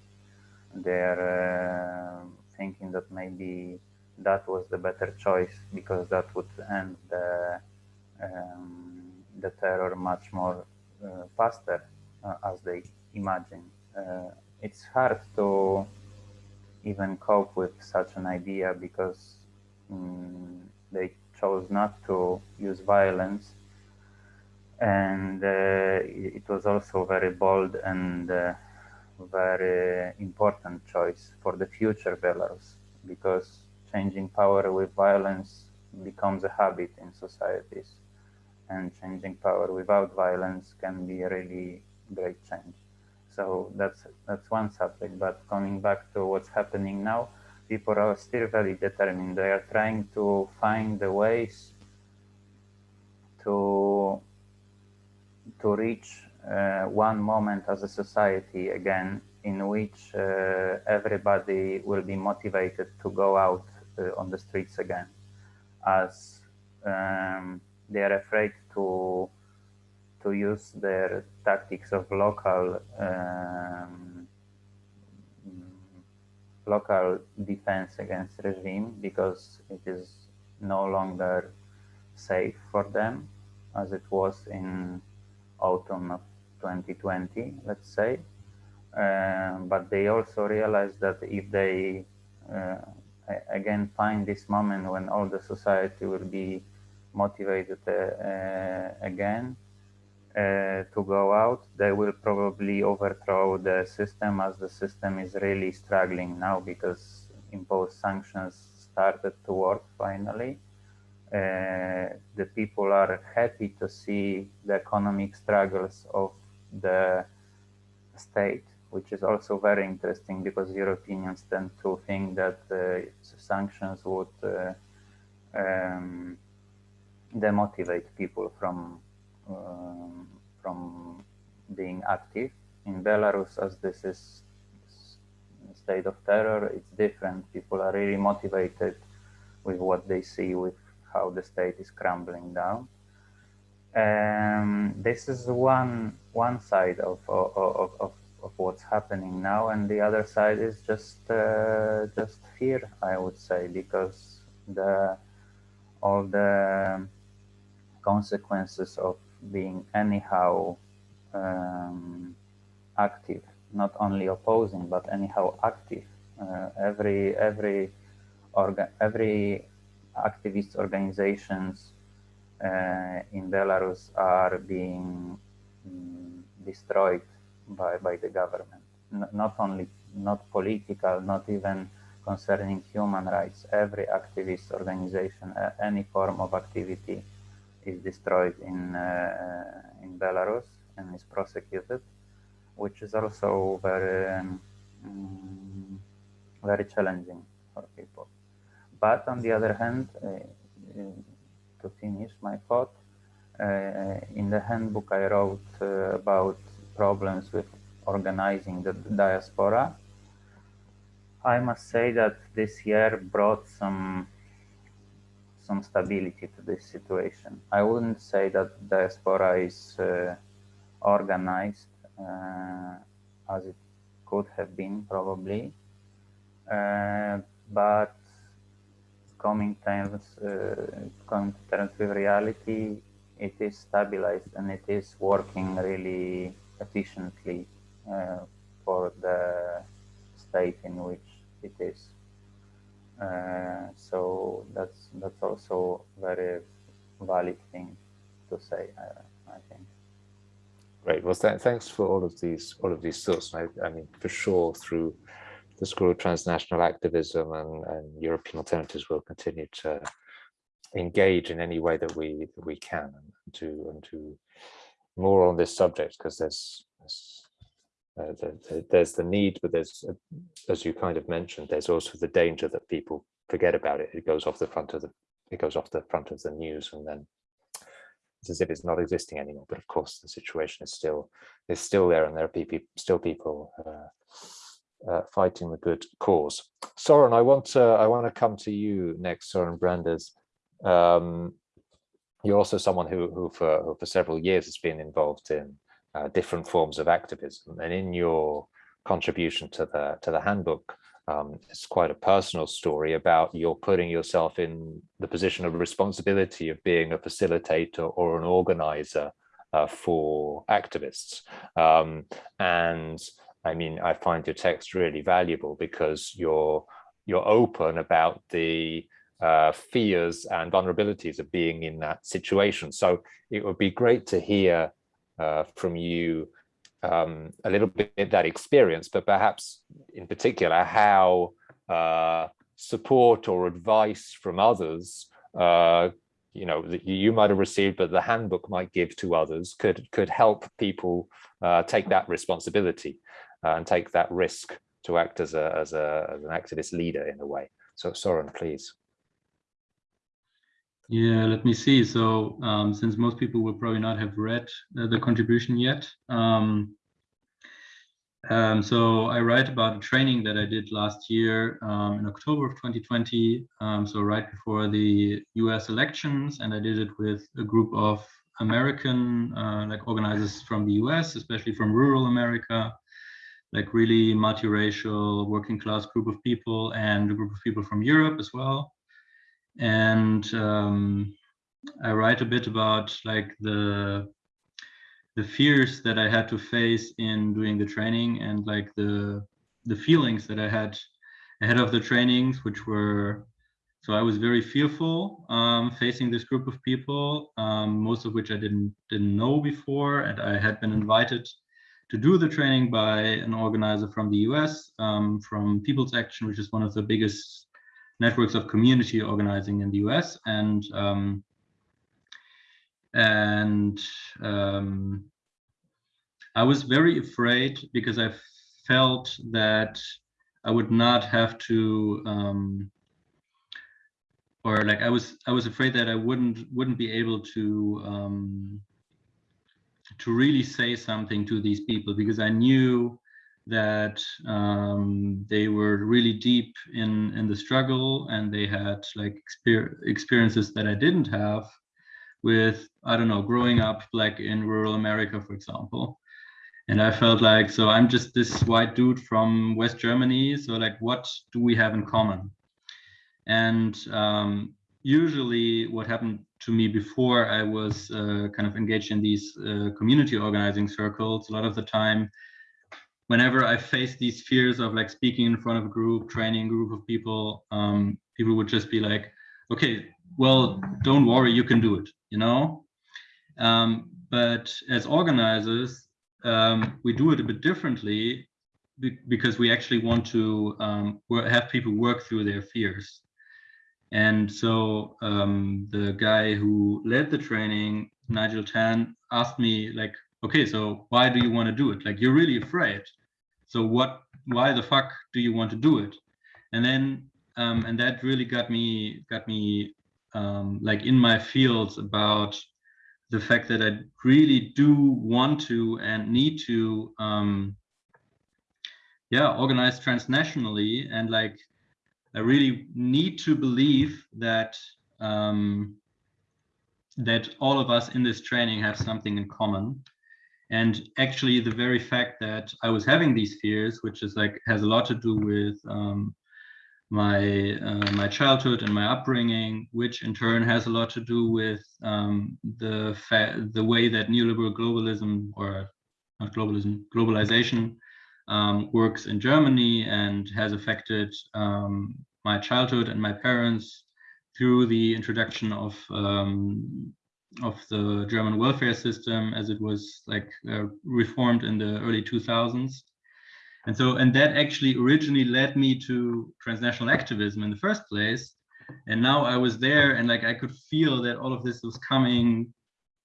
They're uh, thinking that maybe that was the better choice because that would end the um, the terror much more uh, faster uh, as they imagine. Uh, it's hard to even cope with such an idea because um, they chose not to use violence. And uh, it was also very bold and uh, very important choice for the future Belarus because changing power with violence becomes a habit in societies and changing power without violence can be a really great change. So that's that's one subject. But coming back to what's happening now, people are still very determined. They are trying to find the ways to to reach uh, one moment as a society again in which uh, everybody will be motivated to go out uh, on the streets again as um, they are afraid to to use their tactics of local um, local defense against regime because it is no longer safe for them as it was in autumn of 2020 let's say. Uh, but they also realize that if they uh, again find this moment when all the society will be motivated uh, again to go out, they will probably overthrow the system as the system is really struggling now because imposed sanctions started to work finally. Uh, the people are happy to see the economic struggles of the state, which is also very interesting because Europeans tend to think that uh, sanctions would uh, um, demotivate people from from being active. In Belarus, as this is a state of terror, it's different. People are really motivated with what they see, with how the state is crumbling down. Um, this is one one side of, of, of, of, what's happening now, and the other side is just uh, just fear, I would say, because the all the consequences of being anyhow um, active, not only opposing, but anyhow active. Uh, every every orga every activist organizations uh, in Belarus are being um, destroyed by by the government. N not only not political, not even concerning human rights. Every activist organization, uh, any form of activity is destroyed in uh, in Belarus and is prosecuted, which is also very um, very challenging for people. But on the other hand, uh, uh to finish my thought, in the handbook I wrote about problems with organizing the diaspora. I must say that this year brought some some stability to this situation. I wouldn't say that diaspora is uh, organized uh, as it could have been probably, uh, but coming terms, uh, coming to terms with reality, it is stabilized and it is working really efficiently uh, for the state in which it is. Uh, so that's that's also very valid thing to say, I, think.
Great. Well, th thanks for all of these all of these thoughts. I, I, mean, for sure, through the School of Transnational Activism and, and European Alternatives, we'll continue to engage in any way that we that we can and to and to more on this subject because there's, there's uh, the, the, there's the need, but there's, uh, as you kind of mentioned, there's also the danger that people forget about it. It goes off the front of the, it goes off the front of the news, and then it's as if it's not existing anymore. But of course, the situation is still is still there, and there are people, still people uh, uh, fighting the good cause. Soren, I want to I want to come to you next, Soren Brandes. Um, you're also someone who, who for who for several years has been involved in uh, different forms of activism. And in your contribution to the to the handbook, um, it's quite a personal story about you're putting yourself in the position of responsibility of being a facilitator or an organizer uh, for activists. Um, and I mean, I find your text really valuable because you're you're open about the uh, fears and vulnerabilities of being in that situation. So it would be great to hear uh, from you um, a little bit that experience, but perhaps in particular how uh, support or advice from others uh, you know that you might have received but the handbook might give to others could could help people uh, take that responsibility uh, and take that risk to act as a as a as an activist leader in a way. So Soren please
Yeah, let me see. So um, since most people will probably not have read uh, the contribution yet, um, um, so I write about a training that I did last year um, in October of 2020, um, so right before the US elections, and I did it with a group of American uh, like organizers from the US, especially from rural America, like really multiracial working class group of people and a group of people from Europe as well and um, I write a bit about like the the fears that I had to face in doing the training and like the the feelings that I had ahead of the trainings, which were so I was very fearful um, facing this group of people, um, most of which I didn't didn't know before, and I had been invited to do the training by an organizer from the US, um, from People's Action, which is one of the biggest networks of community organizing in the US and um, and um, I was very afraid because I felt that I would not have to um, or like I was I was afraid that I wouldn't wouldn't be able to um, to really say something to these people because I knew that um, they were really deep in in the struggle and they had like exper experiences that I didn't have with I don't know growing up like in rural America for example. And I felt like so I'm just this white dude from West Germany so like what do we have in common? And um, usually what happened to me before I was uh, kind of engaged in these uh, community organizing circles. A lot of the time whenever I faced these fears of like speaking in front of a group, training group of people, um, people would just be like, okay, well, don't worry, you can do it, you know? Um, but as organizers, um, we do it a bit differently be because we actually want to um, have people work through their fears. And so um, the guy who led the training, Nigel Tan, asked me like, okay, so why do you want to do it? Like, you're really afraid. So what, why the fuck do you want to do it? And then, um, and that really got me, got me um, like in my fields about the fact that I really do want to and need to, um, yeah, organize transnationally and like, I really need to believe that um, that all of us in this training have something in common and actually the very fact that i was having these fears which is like has a lot to do with um, my uh, my childhood and my upbringing which in turn has a lot to do with um, the the way that neoliberal globalism or not globalism globalization um, works in germany and has affected um, my childhood and my parents through the introduction of um, of the German welfare system as it was like uh, reformed in the early 2000s. And so, and that actually originally led me to transnational activism in the first place. And now I was there and like I could feel that all of this was coming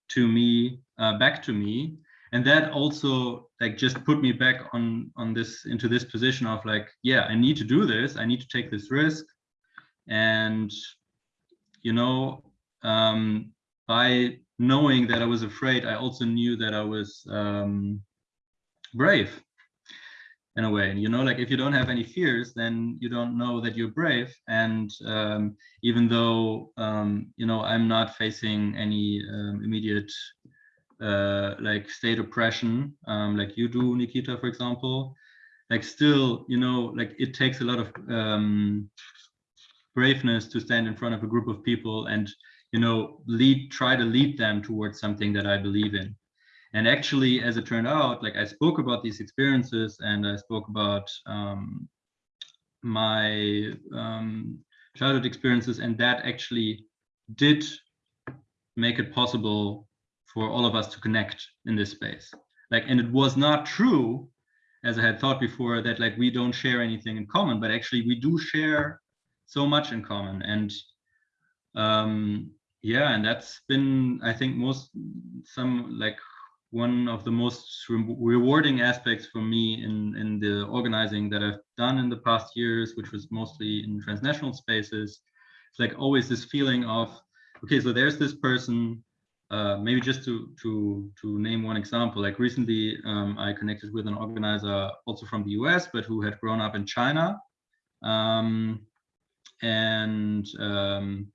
to me, uh, back to me. And that also like just put me back on on this into this position of like, yeah, I need to do this. I need to take this risk. And you know, um, by knowing that I was afraid, I also knew that I was um, brave in a way. And You know, like if you don't have any fears, then you don't know that you're brave. And um, even though, um, you know, I'm not facing any um, immediate uh, like state oppression, um, like you do, Nikita, for example, like still, you know, like it takes a lot of um, braveness to stand in front of a group of people and you know, lead, try to lead them towards something that I believe in. And actually, as it turned out, like I spoke about these experiences and I spoke about um, my um, childhood experiences, and that actually did make it possible for all of us to connect in this space. Like, and it was not true, as I had thought before, that like we don't share anything in common, but actually we do share so much in common. And um, yeah, and that's been, I think, most some like one of the most re rewarding aspects for me in in the organizing that I've done in the past years, which was mostly in transnational spaces. It's like always this feeling of, okay, so there's this person. Uh, maybe just to to to name one example, like recently um, I connected with an organizer also from the US, but who had grown up in China, um, and um,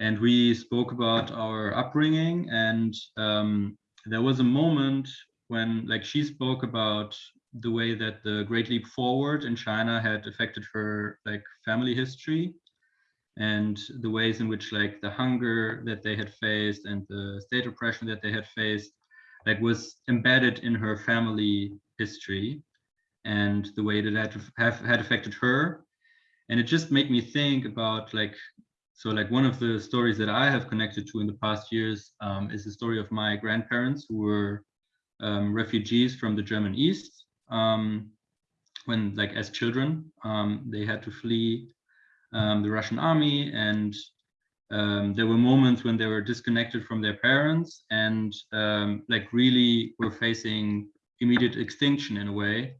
and we spoke about our upbringing and um, there was a moment when like she spoke about the way that the great leap forward in china had affected her like family history and the ways in which like the hunger that they had faced and the state oppression that they had faced like was embedded in her family history and the way that had have had affected her. And it just made me think about like so like one of the stories that I have connected to in the past years um, is the story of my grandparents who were um, refugees from the German East. Um, when like as children, um, they had to flee um, the Russian army and um, there were moments when they were disconnected from their parents and like really were facing immediate extinction in a way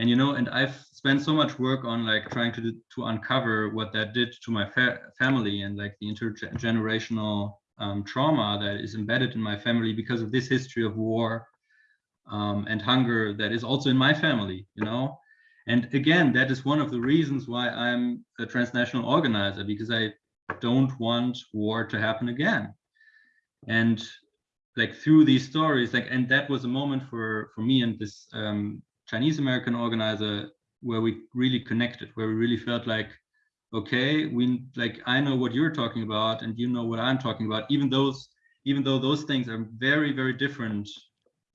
and you know and i've spent so much work on like trying to to uncover what that did to my fa family and like the intergenerational um, trauma that is embedded in my family because of this history of war um, and hunger that is also in my family you know? And again that is one of the reasons why i'm a transnational organizer because i don't want war to happen again. And like through these stories like and that was a moment for for me and this um, Chinese American organizer where we really connected, where we really felt like, okay, we like I know what you're talking about and you know what I'm talking about, even those even though those things are very, very different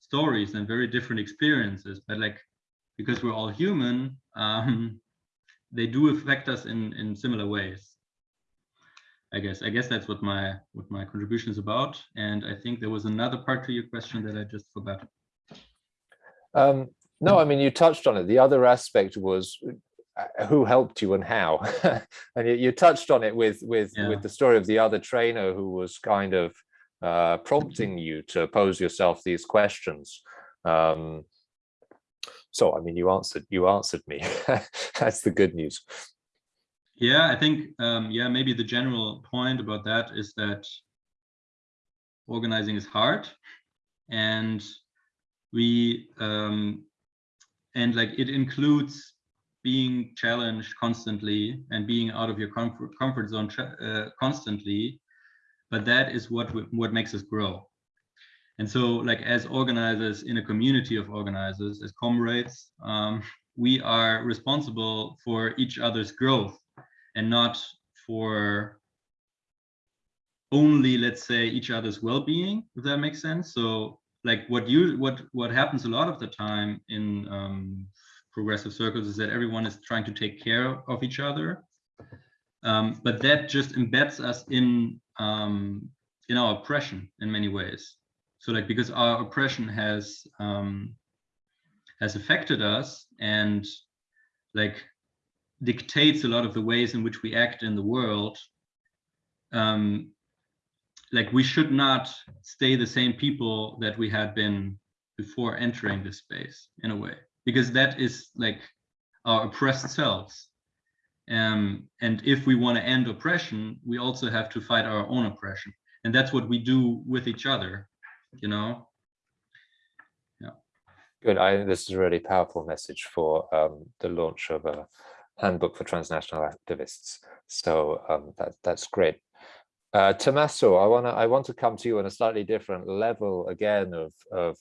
stories and very different experiences, but like because we're all human, um, they do affect us in in similar ways. I guess I guess that's what my what my contribution is about. And I think there was another part to your question that I just forgot.
Um, no, I mean, you touched on it. The other aspect was uh, who helped you and how. and you, you, touched on it with with yeah. with the story of the other trainer who was kind of uh, prompting you to pose yourself these questions. Um, so, I mean, you answered you answered me. That's the good news.
Yeah, I think um, yeah, maybe the general point about that is that organizing is hard, and we um, and like it includes being challenged constantly and being out of your comfort comfort zone uh, constantly. But that is what what makes us grow. And so like as organizers in a community of organizers as comrades um, we are responsible for each other's growth and not for only let's say each other's well-being if that makes sense. So like what you what what happens a lot of the time in um, progressive circles is that everyone is trying to take care of each other. Um, but that just embeds us in um, in our oppression in many ways. So like because our oppression has um, has affected us and like dictates a lot of the ways in which we act in the world um, like we should not stay the same people that we had been before entering this space in a way because that is like our oppressed selves. Um, and if we want to end oppression we also have to fight our own oppression. And that's what we do with each other you know?
Yeah. Good. I this is a really powerful message for um, the launch of a handbook for transnational activists. So um, that that's great uh, Tommaso, I want to I want to come to you on a slightly different level again of of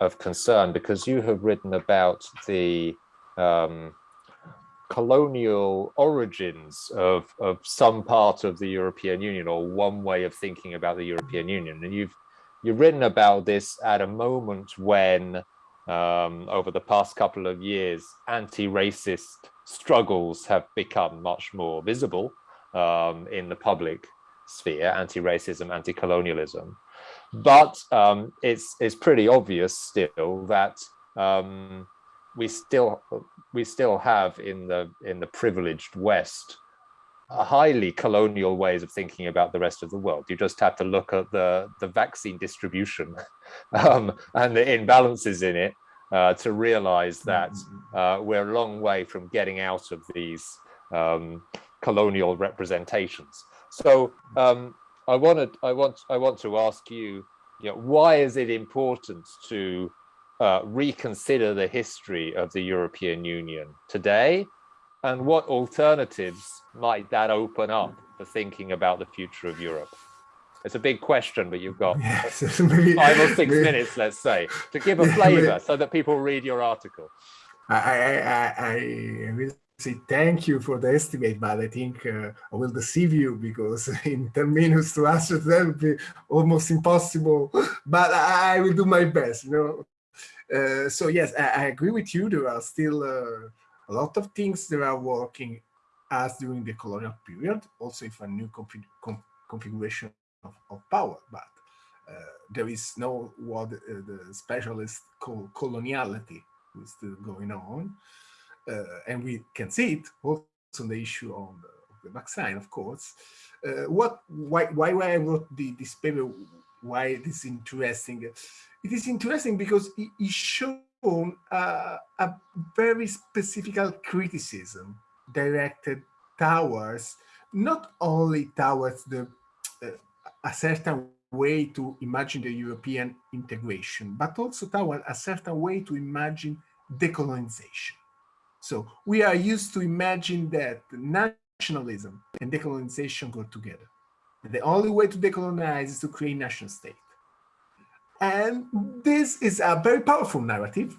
of concern because you have written about the um, colonial origins of of some part of the European Union or one way of thinking about the European Union, and you've you've written about this at a moment when um, over the past couple of years anti-racist struggles have become much more visible um, in the public sphere, anti-racism, anti-colonialism. But um, it's it's pretty obvious still that um, we still we still have in the in the privileged West highly colonial ways of thinking about the rest of the world. You just have to look at the, the vaccine distribution um, and the imbalances in it uh, to realize that uh, we're a long way from getting out of these um, colonial representations. So um, I wanted, I want, I want to ask you, you know, why is it important to uh, reconsider the history of the European Union today and what alternatives might that open up for thinking about the future of Europe? It's a big question, but you've got
Yes, maybe-
five or six
maybe-
minutes, let's say, to give a flavor
maybe-
so that people read your article.
I, I, I, I will say thank you for the estimate, but I think uh, I will deceive you because in 10 minutes to answer that would be almost impossible, but I, will do my best, you know. Uh, so yes, I, I agree with you. There are still uh, a lot of things that are working as during the colonial period, also if a new config com configuration of, of power, but uh, there is no what uh, the specialists call coloniality is still going on. Uh, and we can see it also on the issue on the, the vaccine, of course. Uh, what, why, why, why I wrote the, this paper, why it is interesting? It is interesting because it, it shown uh, a very specific criticism directed towards, not only towards the uh, a certain way to imagine the European integration, but also towards a certain way to imagine decolonization. So we are used to imagine that nationalism and decolonization go together. The only way to decolonize is to create a national state. And this is a very powerful narrative.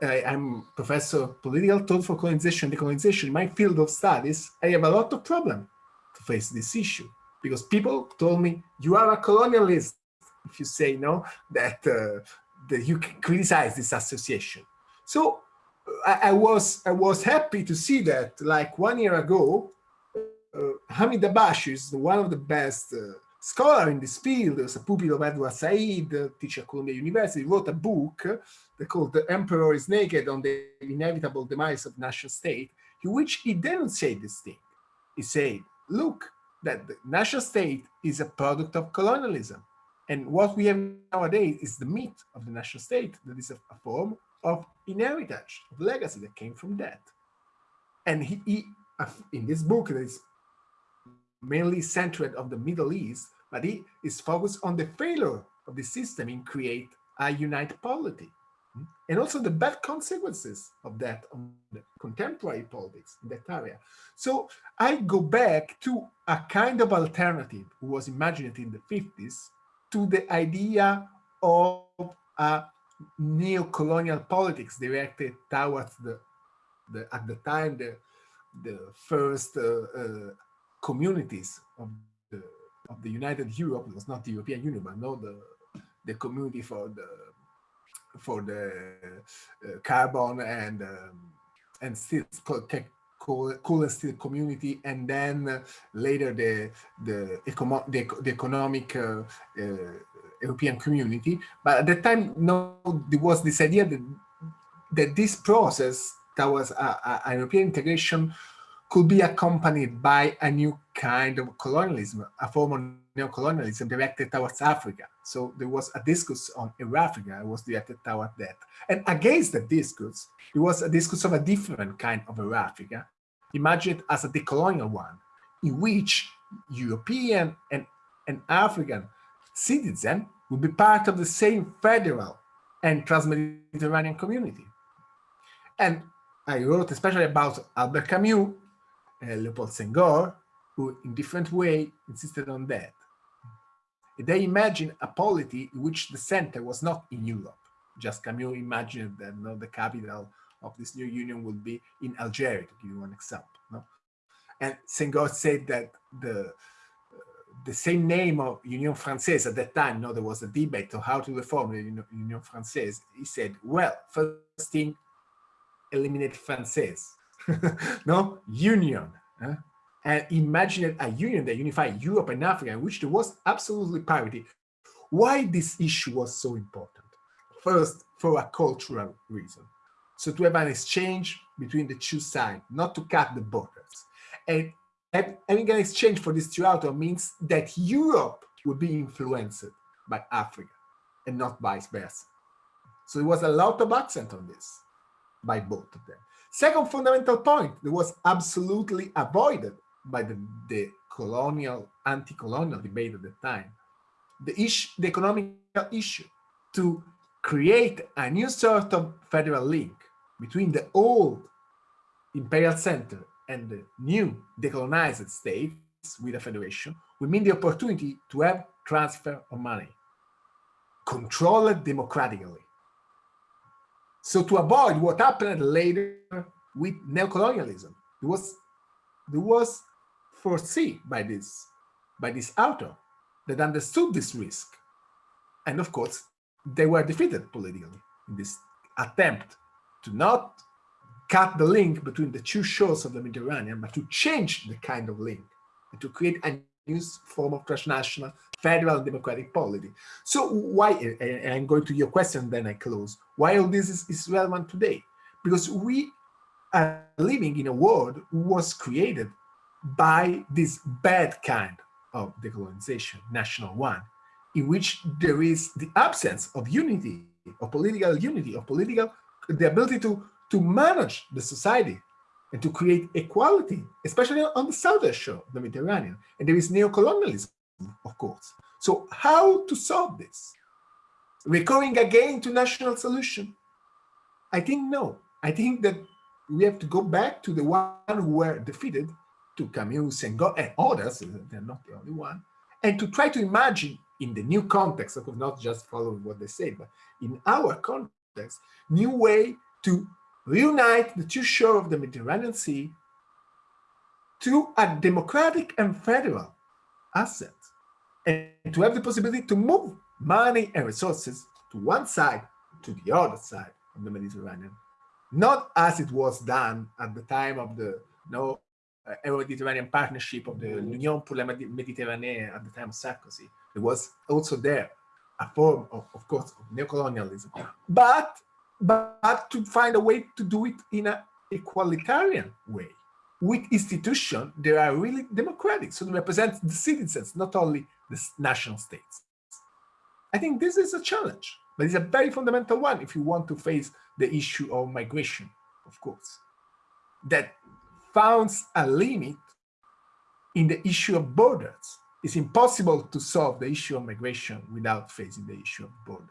I, I'm professor of political thought for colonization and decolonization. In my field of studies, I have a lot of problem to face this issue because people told me, you are a colonialist if you say no, that, uh, that you can criticize this association. So I, was I was happy to see that like one year ago, uh, Hamid Dabashi is one of the best uh, scholar in this field, was a pupil of Edward Said, uh, teacher at Columbia University, wrote a book uh, called The Emperor is Naked on the Inevitable Demise of National State, in which he denunciated this thing. He said, look, that the national state is a product of colonialism. And what we have nowadays is the myth of the national state that is a form of inheritance, of legacy that came from that. And he, he in this book that is mainly centered on the Middle East, but he is focused on the failure of the system in create a united polity. Hmm, and also the bad consequences of that on the contemporary politics in that area. So I go back to a kind of alternative was imagined in the 50s to the idea of a neo-colonial politics. Directed towards the, the at the time the the first uh, uh, communities of the of the United Europe. It was not the European Union but no the the community for the for the uh, carbon and um, and steel tech coal, and steel community. And then uh, later the the, econo the, the economic uh, European community but at that time no there was this idea that that this process towards a, a, a European integration could be accompanied by a new kind of colonialism, a form of neo-colonialism directed towards Africa. So there was a discourse on Africa, it was directed towards that. And against the discourse, it was a discourse of a different kind of Africa, imagined as a decolonial one, in which European and, and African citizens would be part of the same federal and trans-Mediterranean community. And I wrote especially about Albert Camus, uh, Leopold Senghor, who in different way insisted on that. They imagined a polity in which the center was not in Europe. Just Camus imagined that you know, the capital of this new union would be in Algeria, to give you one example. No? And Senghor said that the the same name of Union Française at that time, no, there was a debate on how to reform the Union Française. He said, well, first thing, eliminate Française. no, union. Huh? And imagine a union that unified Europe and Africa, in which there was absolutely parity. Why this issue was so important? First, for a cultural reason. So to have an exchange between the two sides, not to cut the borders. And having an exchange for this two author means that Europe would be influenced by Africa and not vice versa. So there was a lot of accent on this by both of them. Second fundamental point that was absolutely avoided by the, the colonial, anti-colonial debate at the time, the issue, the economic issue to create a new sort of federal link between the old imperial center and the new decolonized states with a federation would mean the opportunity to have transfer of money controlled democratically. So to avoid what happened later with neocolonialism, it was it was foreseen by this by this author that understood this risk. And of course, they were defeated politically in this attempt to not cut the link between the two shores of the Mediterranean, but to change the kind of link and to create a new form of transnational federal democratic polity. So why, eh, eh, and I'm going to your question, then I close, why all this is, is relevant today? Because we are living in a world was created by this bad kind of decolonization, national one, in which there is the absence of unity, of political unity, of political, the ability to, to manage the society and to create equality, especially on the southern shore of the Mediterranean. And there is neocolonialism, of course. So how to solve this? Recurring again to national solution? I think no. I think that we have to go back to the one who were defeated, to Camus and, God, and others, they're not the only one, and to try to imagine in the new context, of not just following what they say, but in our context, new way to reunite the two shores of the Mediterranean Sea to a democratic and federal asset, and to have the possibility to move money and resources to one side to the other side of the Mediterranean, not as it was done at the time of the no uh, Euro-Mediterranean partnership of the Union pour la Méditerranée at the time of Sarkozy. It was also there a form of, of course, of neocolonialism, but but to find a way to do it in an equalitarian way with institutions that are really democratic, so they represent the citizens, not only the national states. I think this is a challenge, but it's a very fundamental one if you want to face the issue of migration, of course, that founds a limit in the issue of borders. It's impossible to solve the issue of migration without facing the issue of borders.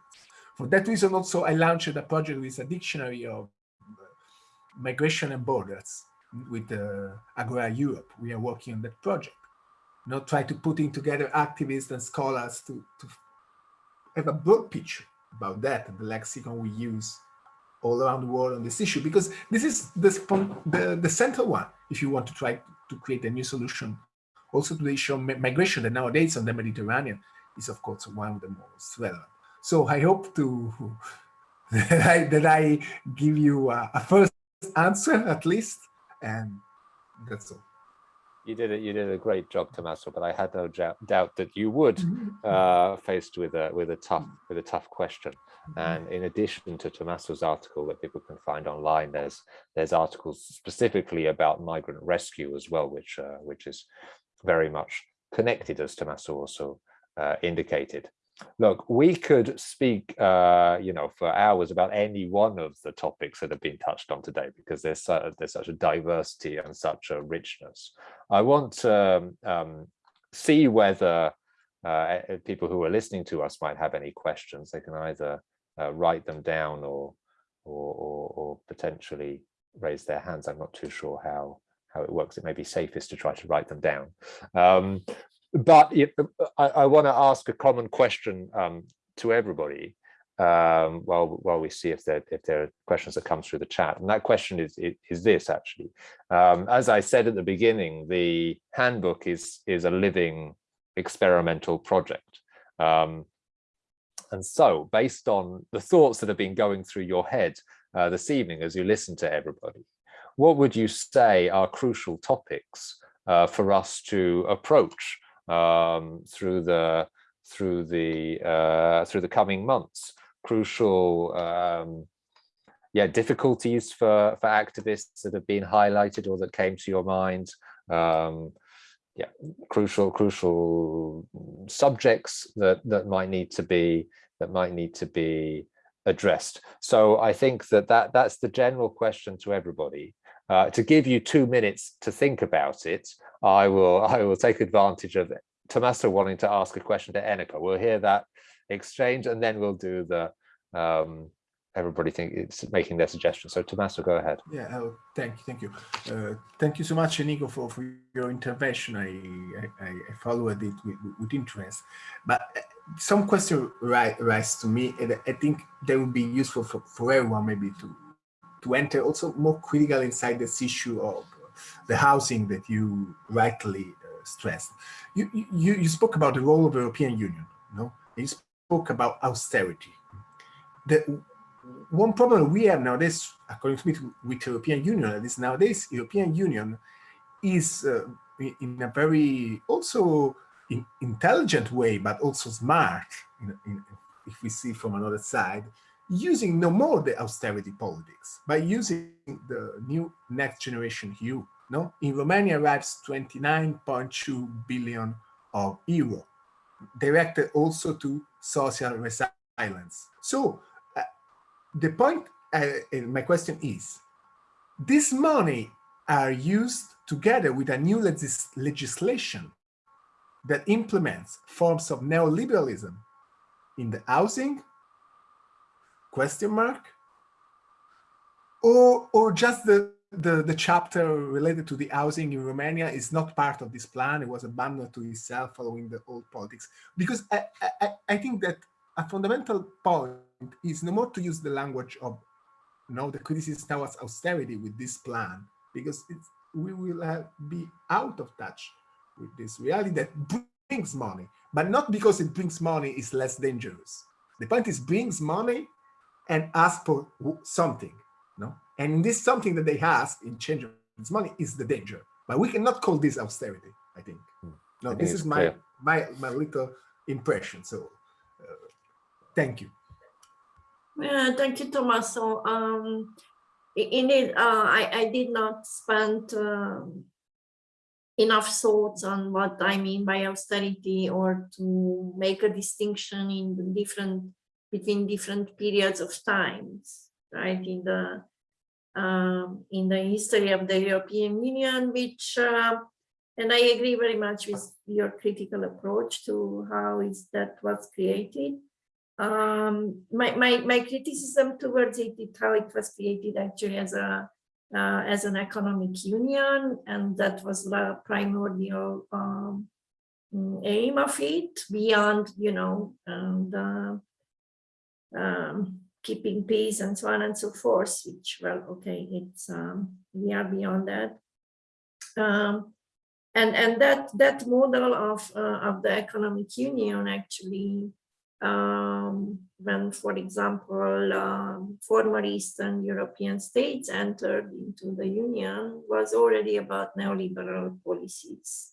For that reason, also, I launched a project with a dictionary of migration and borders with uh, Agora Europe. We are working on that project. Not try to putting together activists and scholars to, to have a broad picture about that the lexicon we use all around the world on this issue, because this is the, the, the central one, if you want to try to create a new solution. Also to the issue of migration that nowadays on the Mediterranean is, of course, one of the most relevant. So I hope to that I, that I give you a, a first answer at least, and that's all.
You did it. You did a great job, Tommaso. But I had no doubt that you would, uh, faced with a with a tough with a tough question. And in addition to Tommaso's article that people can find online, there's there's articles specifically about migrant rescue as well, which uh, which is very much connected, as Tommaso also uh, indicated. Look, we could speak, uh, you know, for hours about any one of the topics that have been touched on today, because there's uh, there's such a diversity and such a richness. I want to um, um, see whether uh, people who are listening to us might have any questions. They can either uh, write them down or, or, or or potentially raise their hands. I'm not too sure how how it works. It may be safest to try to write them down. Um, but it, I, I want to ask a common question um, to everybody um, while while we see if there if there are questions that come through the chat. And that question is is this actually. Um, as I said at the beginning, the handbook is is a living experimental project. Um, and so based on the thoughts that have been going through your head uh, this evening as you listen to everybody, what would you say are crucial topics uh, for us to approach um, through the through the uh, through the coming months. Crucial, um, yeah, difficulties for for activists that have been highlighted or that came to your mind. Um, yeah, crucial, crucial subjects that that might need to be that might need to be addressed. So I think that that that's the general question to everybody. Uh, to give you two minutes to think about it, I will I will take advantage of Tommaso wanting to ask a question to Eniko. We'll hear that exchange and then we'll do the um, everybody think it's making their suggestions. So Tommaso, go ahead.
Yeah, oh, thank you, thank you. Uh, thank you so much, Nico, for, for your intervention. I, I, I followed it with, with interest. But uh, some question rise, rise to me, and I think that would be useful for, for everyone maybe to, to enter also more critical inside this issue of the housing that you rightly uh, stressed. You, you, you spoke about the role of the European Union, no? You spoke about austerity. The, one problem we have nowadays, according to me, with European Union, is nowadays European Union is uh, in a very also in intelligent way, but also smart, in, in, if we see from another side, using no more the austerity politics, by using the new next generation EU. No, in Romania arrives 29.2 billion of euro, directed also to social resilience. So the point, uh, my question is, this money are used together with a new legis legislation that implements forms of neoliberalism in the housing, question mark, or, or just the, the, the chapter related to the housing in Romania is not part of this plan. It was abandoned to itself following the old politics. Because I, I, I think that a fundamental point is no more to use the language of you know, the criticism towards austerity with this plan, because we will be out of touch with this reality that brings money, but not because it brings money is less dangerous. The point is brings money and ask for something, no? And in this something that they ask in change of this money is the danger. But we cannot call this austerity, I think.
Hmm.
No,
I
this
think
is my,
clear.
my, my little impression. So uh, thank you.
Yeah, thank you, Tommaso. Um, i- indeed, uh, I, I did not spend um, enough thoughts on what I mean by austerity or to make a distinction in the different between different periods of times, right? In the um, in the history of the European Union, which uh, and I agree very much with your critical approach to how is that was created um my, my my criticism towards it is how it was created actually as a uh, as an economic union and that was the primordial um, aim of it beyond you know um, the um, keeping peace and so on and so forth which well okay it's um, we are beyond that um, and and that that model of uh, of the economic union actually um, when, for example, um, former Eastern European states entered into the Union was already about neoliberal policies.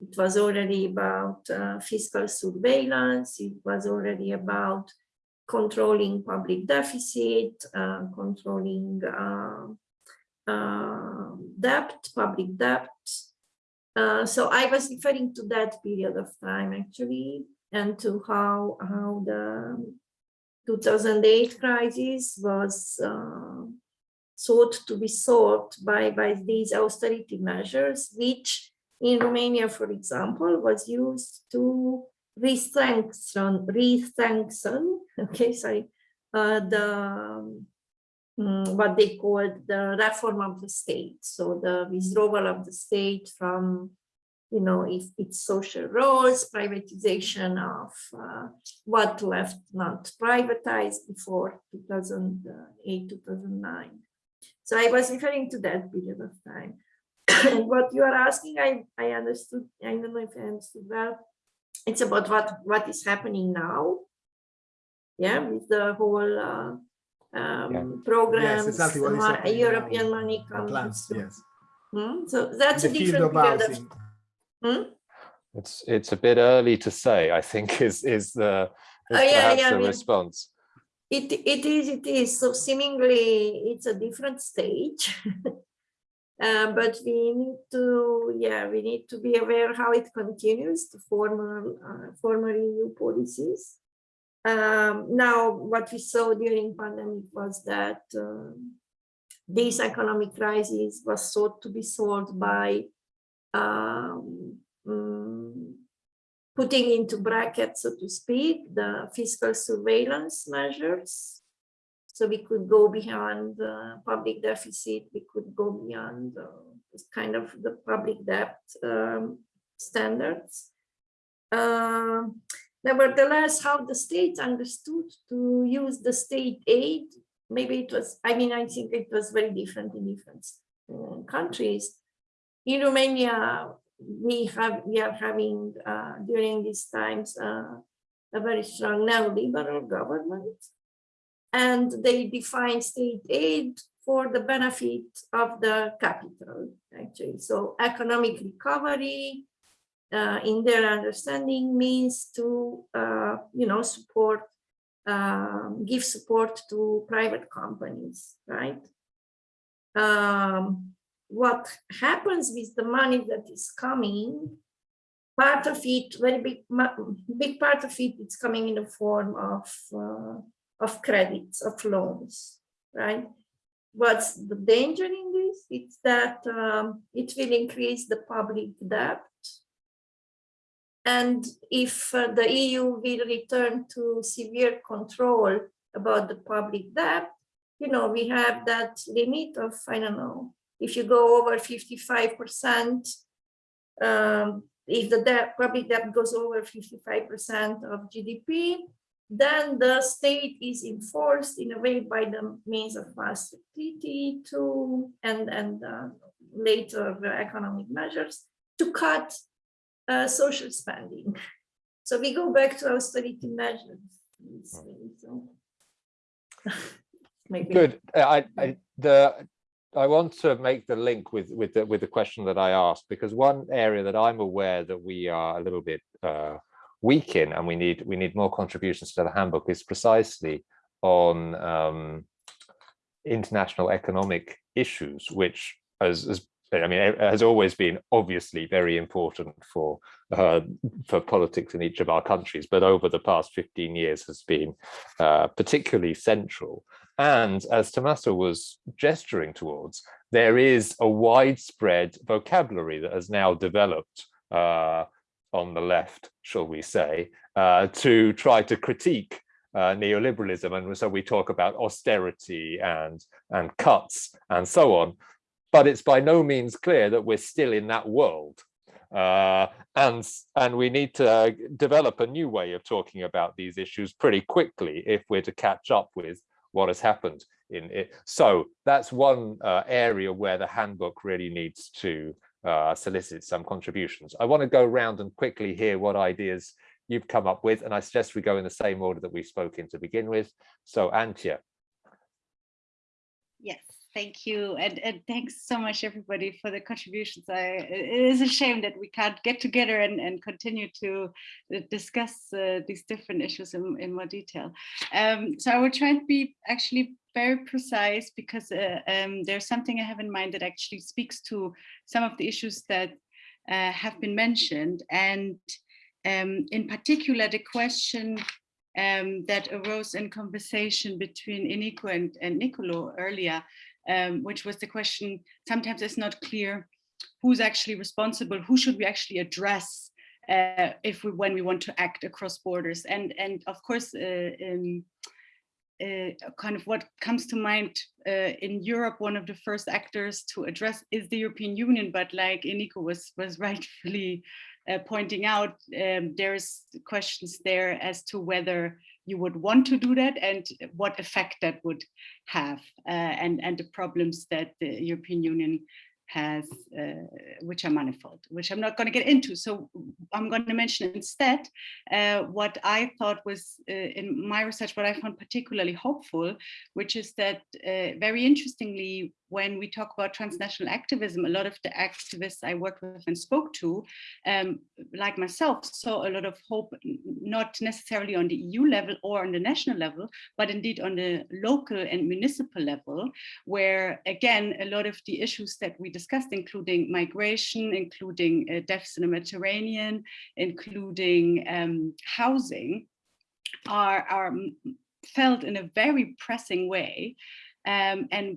It was already about uh, fiscal surveillance. It was already about controlling public deficit, uh, controlling uh, uh, debt, public debt. So I was referring to that period of time actually and to how how the 2008 crisis was sought to be solved by by these austerity measures, which in Romania, for example, was used to re-strengthen, re-strengthen, okay, sorry, uh, the um, what they called the reform of the state. So the withdrawal of the state from you know, if it's social roles, privatization of uh, what left not privatized before 2008, 2009. So I was referring to that period of time. and what you are asking, I, I understood, I don't know if I understood well, it's about what, what is happening now. Yeah, with the whole uh, um,
Yeah.
programs,
exactly what is
mo- European
now.
money comes.
plans, yes.
Hmm, So that's
The
a different
of
period of
housing.
Hmm?
It's it's a bit early to say, I think is is the is
Oh, yeah,
perhaps
yeah, I mean-
response.
It, it is, it is. So seemingly it's a different stage. Uh, but we need to, yeah, we need to be aware how it continues to former, uh, former EU policies. Um, now, what we saw during pandemic was that um, this economic crisis was thought to be solved by um, mm, putting into brackets, so to speak, the fiscal surveillance measures. So we could go beyond the public deficit, we could go beyond uh, this kind of the public debt um, standards. Um, nevertheless, how the state understood to use the state aid, maybe it was, I mean, I think it was very different in different uh, countries. In Romania, we have we are having uh, during these times uh, a very strong neoliberal government and they define state aid for the benefit of the capital actually. So economic recovery uh, in their understanding means to uh, you know support um, give support to private companies right? Um, what happens with the money that is coming, part of it, very big, big part of it, it's coming in the form of, uh, of credits, of loans, right? What's the danger in this? It's that um, it will increase the public debt. And if uh, the EU will return to severe control about the public debt, you know, we have that limit of, I don't know, if you go over 55%, um, if the debt, public debt goes over 55% of GDP, then the state is enforced in a way by the means of austerity to and and uh, later the economic measures to cut uh, social spending. So we go back to austerity measures.
Good. I, I, the I want to make the link with with the with the question that I asked because one area that I'm aware that we are a little bit uh, weak in and we need we need more contributions to the handbook is precisely on um, international economic issues, which as, as I mean, has always been obviously very important for uh, for politics in each of our countries, but over the past 15 years has been uh, particularly central. And as Tommaso was gesturing towards, there is a widespread vocabulary that has now developed uh, on the left, shall we say, uh, to try to critique uh, neoliberalism. And so we talk about austerity and, and cuts and so on. But it's by no means clear that we're still in that world. Uh, and and we need to develop a new way of talking about these issues pretty quickly if we're to catch up with what has happened in it. So that's one uh, area where the handbook really needs to uh, solicit some contributions. I want to go around and quickly hear what ideas you've come up with, and I suggest we go in the same order that we spoke in to begin with. So Antje.
Yes, thank you. And, and thanks so much, everybody, for the contributions. I, it is a shame that we can't get together and, and continue to uh, discuss uh, these different issues in, in more detail. Um, so I will try and be actually very precise because uh, um, there's something I have in mind that actually speaks to some of the issues that uh, have been mentioned. And um, in particular, the question um, that arose in conversation between Eniko and, and Nicolo earlier um, which was the question, sometimes it's not clear who's actually responsible, who should we actually address uh, if we when we want to act across borders. And, and of course, uh, um, uh, kind of what comes to mind uh, in Europe, one of the first actors to address is the European Union, but like Eniko was, was rightfully uh, pointing out, um, there's questions there as to whether you would want to do that and what effect that would have uh, and, and the problems that the European Union has, uh, which are manifold, which I'm not going to get into. So I'm going to mention instead uh, what I thought was uh, in my research, what I found particularly hopeful, which is that uh, very interestingly, when we talk about transnational activism, a lot of the activists I worked with and spoke to, um, like myself, saw a lot of hope, not necessarily on the EU level or on the national level, but indeed on the local and municipal level, where again, a lot of the issues that we discussed, including migration, including uh, deaths in the Mediterranean, including um, housing, are, are felt in a very pressing way. Um, and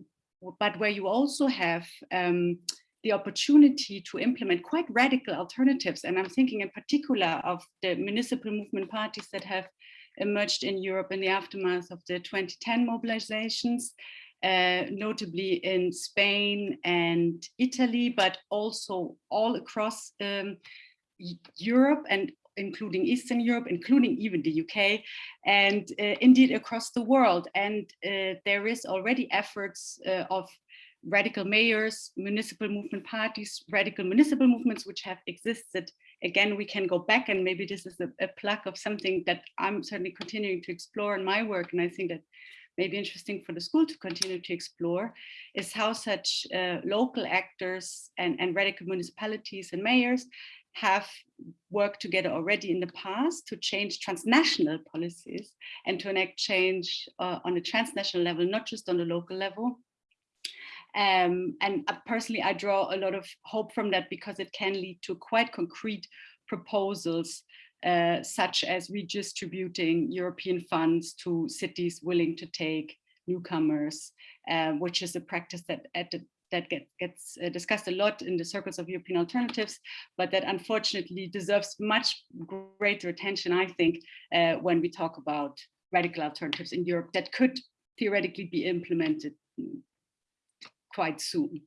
but where you also have um, the opportunity to implement quite radical alternatives. And I'm thinking in particular of the municipal movement parties that have emerged in Europe in the aftermath of the 2010 mobilizations, uh, notably in Spain and Italy, but also all across um, Europe and including Eastern Europe, including even the UK, and uh, indeed across the world. And uh, there is already efforts uh, of radical mayors, municipal movement parties, radical municipal movements which have existed. Again, we can go back and maybe this is a, a plug of something that I'm certainly continuing to explore in my work. And I think that may be interesting for the school to continue to explore is how such uh, local actors and, and radical municipalities and mayors have worked together already in the past to change transnational policies and to enact change uh, on a transnational level, not just on the local level. Um, and uh, personally, I draw a lot of hope from that because it can lead to quite concrete proposals uh, such as redistributing European funds to cities willing to take newcomers, uh, which is a practice that at the that get, gets uh, discussed a lot in the circles of European alternatives, but that unfortunately deserves much greater attention, I think, uh, when we talk about radical alternatives in Europe that could theoretically be implemented quite soon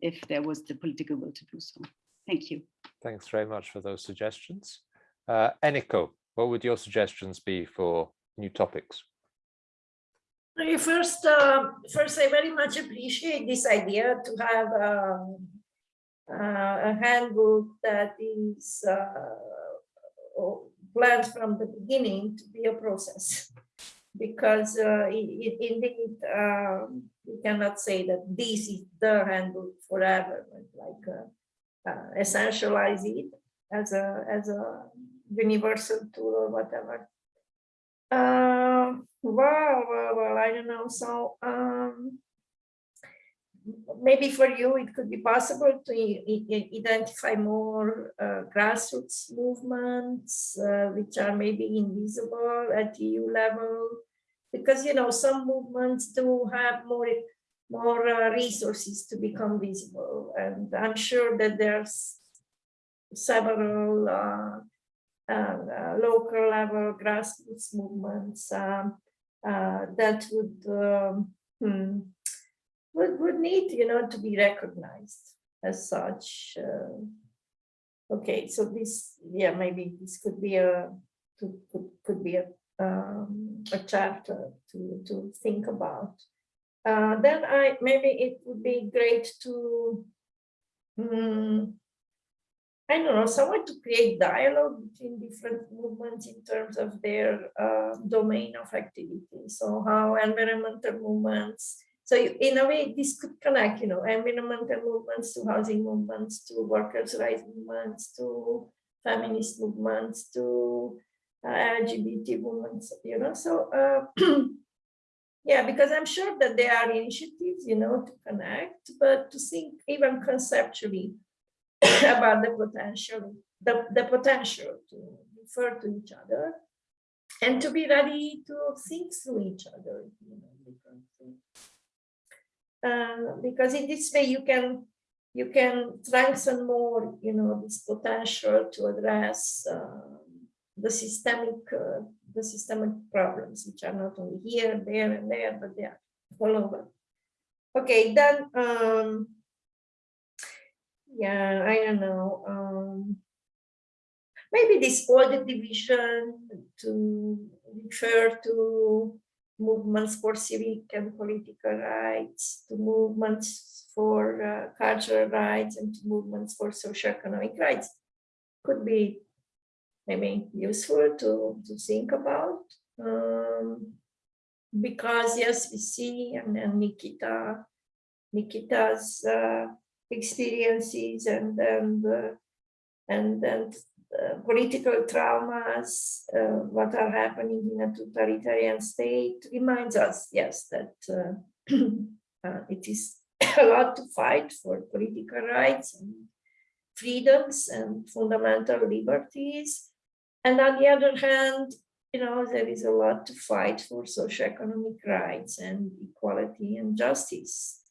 if there was the political will to do so. Thank you.
Thanks very much for those suggestions. Uh, Eniko, what would your suggestions be for new topics?
First, uh, first, I very much appreciate this idea to have um, uh, a handbook that is uh, planned from the beginning to be a process. Because uh, it, it, indeed, um, you cannot say that this is the handbook forever, like uh, uh, essentialize it as a as a universal tool or whatever. Um, well, well, well, I don't know. So um, maybe for you, it could be possible to identify more uh, grassroots movements, uh, which are maybe invisible at EU level, because, you know, some movements do have more more uh, resources to become visible. And I'm sure that there's several uh, uh, local level grassroots movements um, uh, that would, um, hmm, would would need you know to be recognized as such. Uh, okay, so this yeah maybe this could be a could could, could be a um, a chapter to to think about. Uh, then I maybe it would be great to um, I don't know, someone to create dialogue between different movements in terms of their uh, domain of activity. So how environmental movements, so in a way, this could connect, you know, environmental movements to housing movements, to workers' rights movements, to feminist movements, to uh, LGBT movements, you know, so uh, yeah, because I'm sure that there are initiatives, you know, to connect, but to think even conceptually, about the potential, the, the potential to refer to each other and to be ready to think through each other. You know, uh, because in this way you can you can strengthen more, you know, this potential to address uh, the systemic uh, the systemic problems, which are not only here, there, and there, but they are all over. Okay, then um, yeah, I don't know. Um, maybe this order division to refer to movements for civic and political rights, to movements for uh, cultural rights, and to movements for socioeconomic rights could be maybe useful to, to think about. Um, because yes, we see, and, and Nikita Nikita's uh, experiences and and uh, and and uh, political traumas, uh, what are happening in a totalitarian state, reminds us, yes, that uh, uh, it is a lot to fight for political rights and freedoms and fundamental liberties. And on the other hand, you know, there is a lot to fight for socioeconomic rights and equality and justice.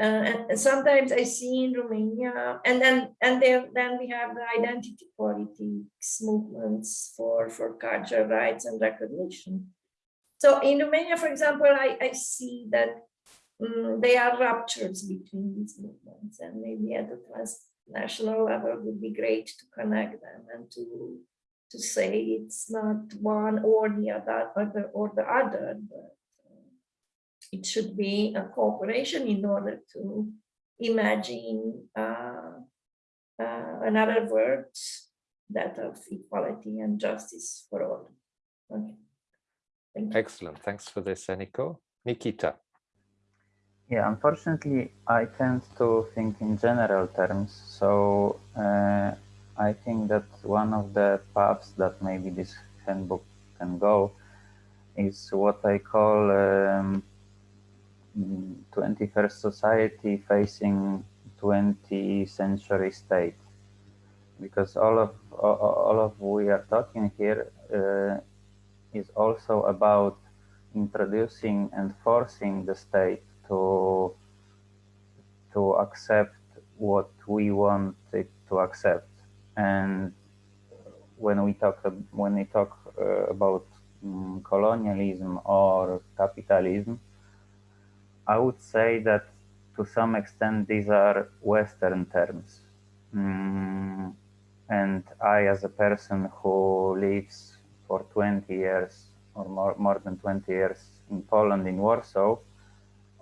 Uh, and, sometimes I see in Romania, and then and there, then we have the identity politics movements for for cultural rights and recognition. So in Romania, for example, I, I see that mm, there are ruptures between these movements, and maybe at the transnational level would be great to connect them and to to say it's not one or the other, other or the other, but it should be a cooperation in order to imagine uh, uh, another world, that of equality and justice for all. Okay. Thank you.
Excellent. Thanks for this, Eniko. Nikita.
Yeah, unfortunately, I tend to think in general terms. So uh, I think that one of the paths that maybe this handbook can go is what I call um, 21st society facing 20th century state. Because all of all of we are talking here uh, is also about introducing and forcing the state to to accept what we want it to accept and when we talk when we talk uh, about um, colonialism or capitalism i would say that to some extent these are western terms. Mm, and i as a person who lives for 20 years or more, more than 20 years in poland in warsaw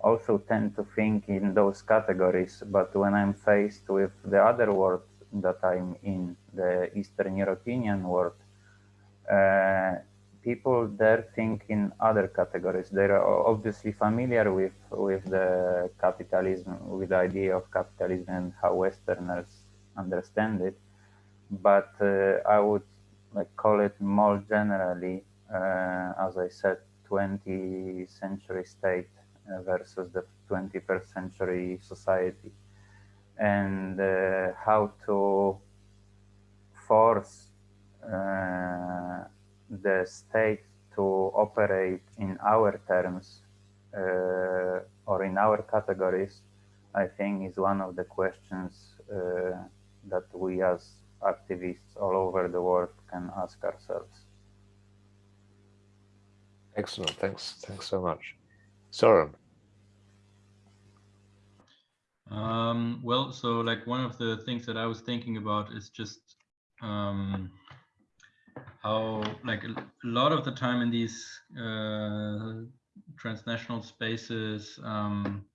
also tend to think in those categories. But when i'm faced with the other world that I'm in, the Eastern European world, uh, people there think in other categories. They're obviously familiar with, with the capitalism, with the idea of capitalism and how Westerners understand it. But uh, I would like, call it more generally, uh, as I said, 20th century state uh, versus the 21st century society and uh, how to force uh, the state to operate in our terms uh, or in our categories, I think is one of the questions uh, that we as activists all over the world can ask ourselves.
Excellent. Thanks. Thanks so much. Soren.
Um, well, so like one of the things that I was thinking about is just um, how like a, lot of the time in these uh, transnational spaces, um,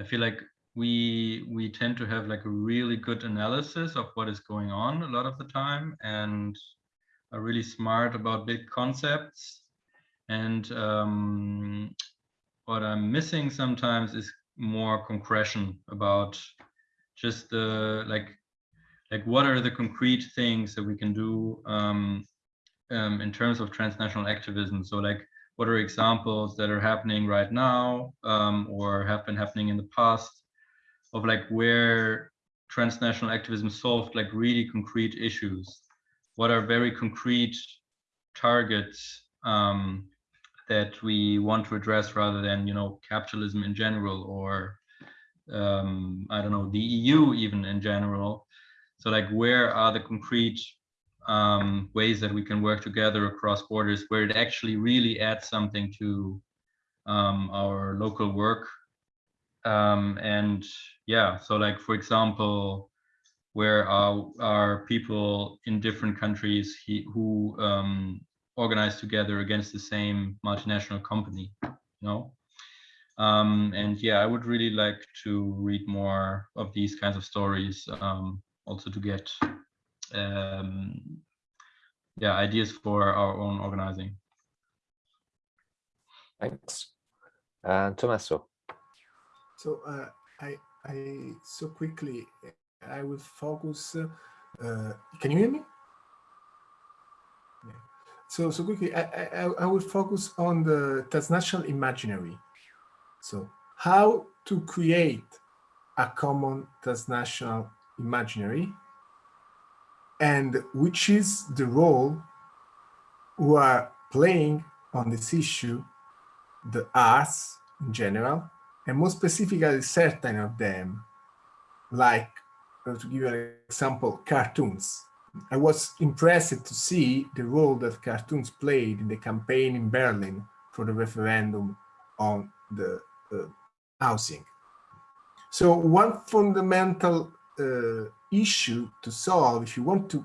I feel like we we tend to have like a really good analysis of what is going on a lot of the time and are really smart about big concepts. And um, what I'm missing sometimes is more concretion about just the like like what are the concrete things that we can do um, um, in terms of transnational activism so like what are examples that are happening right now um, or have been happening in the past of like where transnational activism solved like really concrete issues what are very concrete targets um, that we want to address rather than you know capitalism in general or um, I don't know the EU even in general. So like where are the concrete um, ways that we can work together across borders where it actually really adds something to um, our local work um, and yeah so like for example where are, people in different countries he, who um, organized together against the same multinational company, you know? Um, and yeah, I would really like to read more of these kinds of stories, um, also to get um, yeah ideas for our own organizing.
Thanks. And Tommaso.
So uh, I, I so quickly, I will focus. Uh, uh, can you hear me? Yeah. So so quickly, I, I I will focus on the transnational imaginary. So how to create a common transnational imaginary, and which is the role who are playing on this issue, the arts in general, and more specifically certain of them, like, uh, to give you an example, cartoons. I was impressed to see the role that cartoons played in the campaign in Berlin for the referendum on the uh, housing. So one fundamental uh, issue to solve if you want to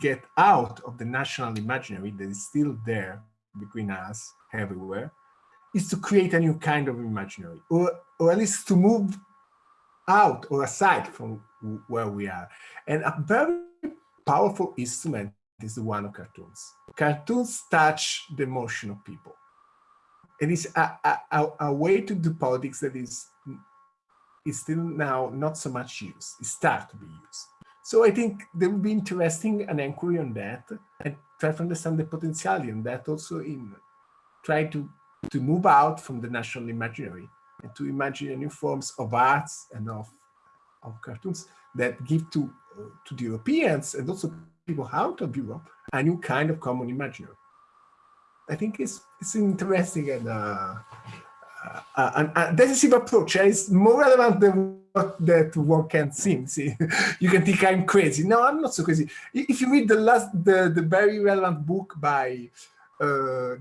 get out of the national imaginary that is still there between us everywhere is to create a new kind of imaginary or, or at least to move out or aside from where we are. And a very powerful instrument is the one of cartoons. Cartoons touch the emotion of people. And It is a, a, a way to do politics that is, is still now not so much used. It starts to be used. So I think there will be interesting an inquiry on that and try to understand the potentiality on that also in try to, to move out from the national imaginary and to imagine new forms of arts and of, of cartoons that give to, uh, to the Europeans and also people out of Europe a new kind of common imaginary. I think it's, it's interesting and uh, and, and decisive approach is more relevant than what that one can seem. See, you can think I'm crazy. No, I'm not so crazy. If you read the last, the, the very relevant book by uh,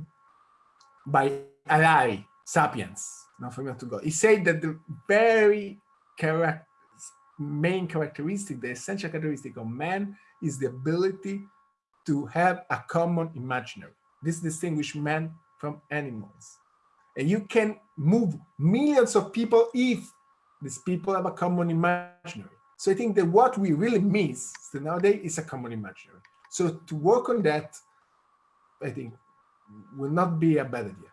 by Harari, Sapiens, not from to go, he said that the very character, main characteristic, the essential characteristic of man is the ability to have a common imaginary. This distinguishes man from animals. And you can move millions of people if these people have a common imaginary. So I think that what we really miss nowadays is a common imaginary. So to work on that, I think will not be a bad idea.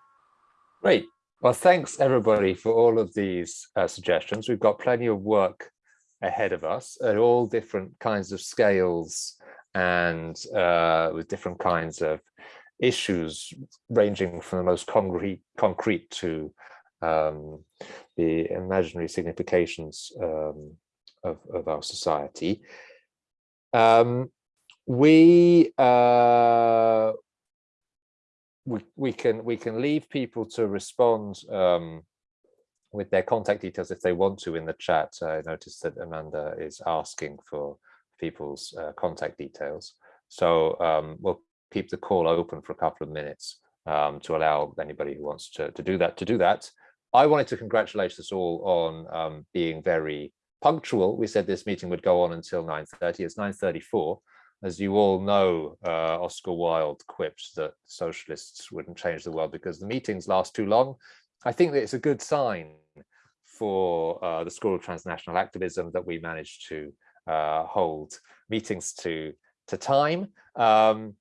Great. Well, thanks everybody for all of these uh, suggestions. We've got plenty of work ahead of us at all different kinds of scales and uh, with different kinds of issues ranging from the most concrete, concrete to um, the imaginary significations um, of, of, our society. Um, we, uh, we we can we can leave people to respond um, with their contact details if they want to in the chat. I noticed that Amanda is asking for people's uh, contact details. So um, we'll keep the call open for a couple of minutes um, to allow anybody who wants to, to do that to do that. I wanted to congratulate us all on um, being very punctual. We said this meeting would go on until 9.30. It's 9.34. As you all know, uh, Oscar Wilde quipped that socialists wouldn't change the world because the meetings last too long. I think that it's a good sign for uh, the School of Transnational Activism that we managed to uh, hold meetings to, to time. Um,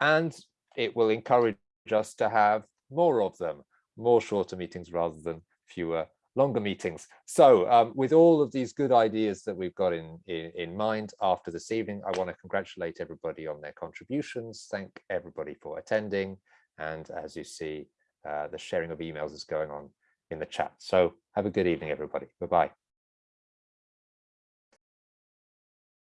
and it will encourage us to have more of them, more shorter meetings rather than fewer longer meetings. So um, with all of these good ideas that we've got in, in, in, mind after this evening, I want to congratulate everybody on their contributions, thank everybody for attending. And as you see, uh, the sharing of emails is going on in the chat. So have a good evening, everybody. Bye-bye.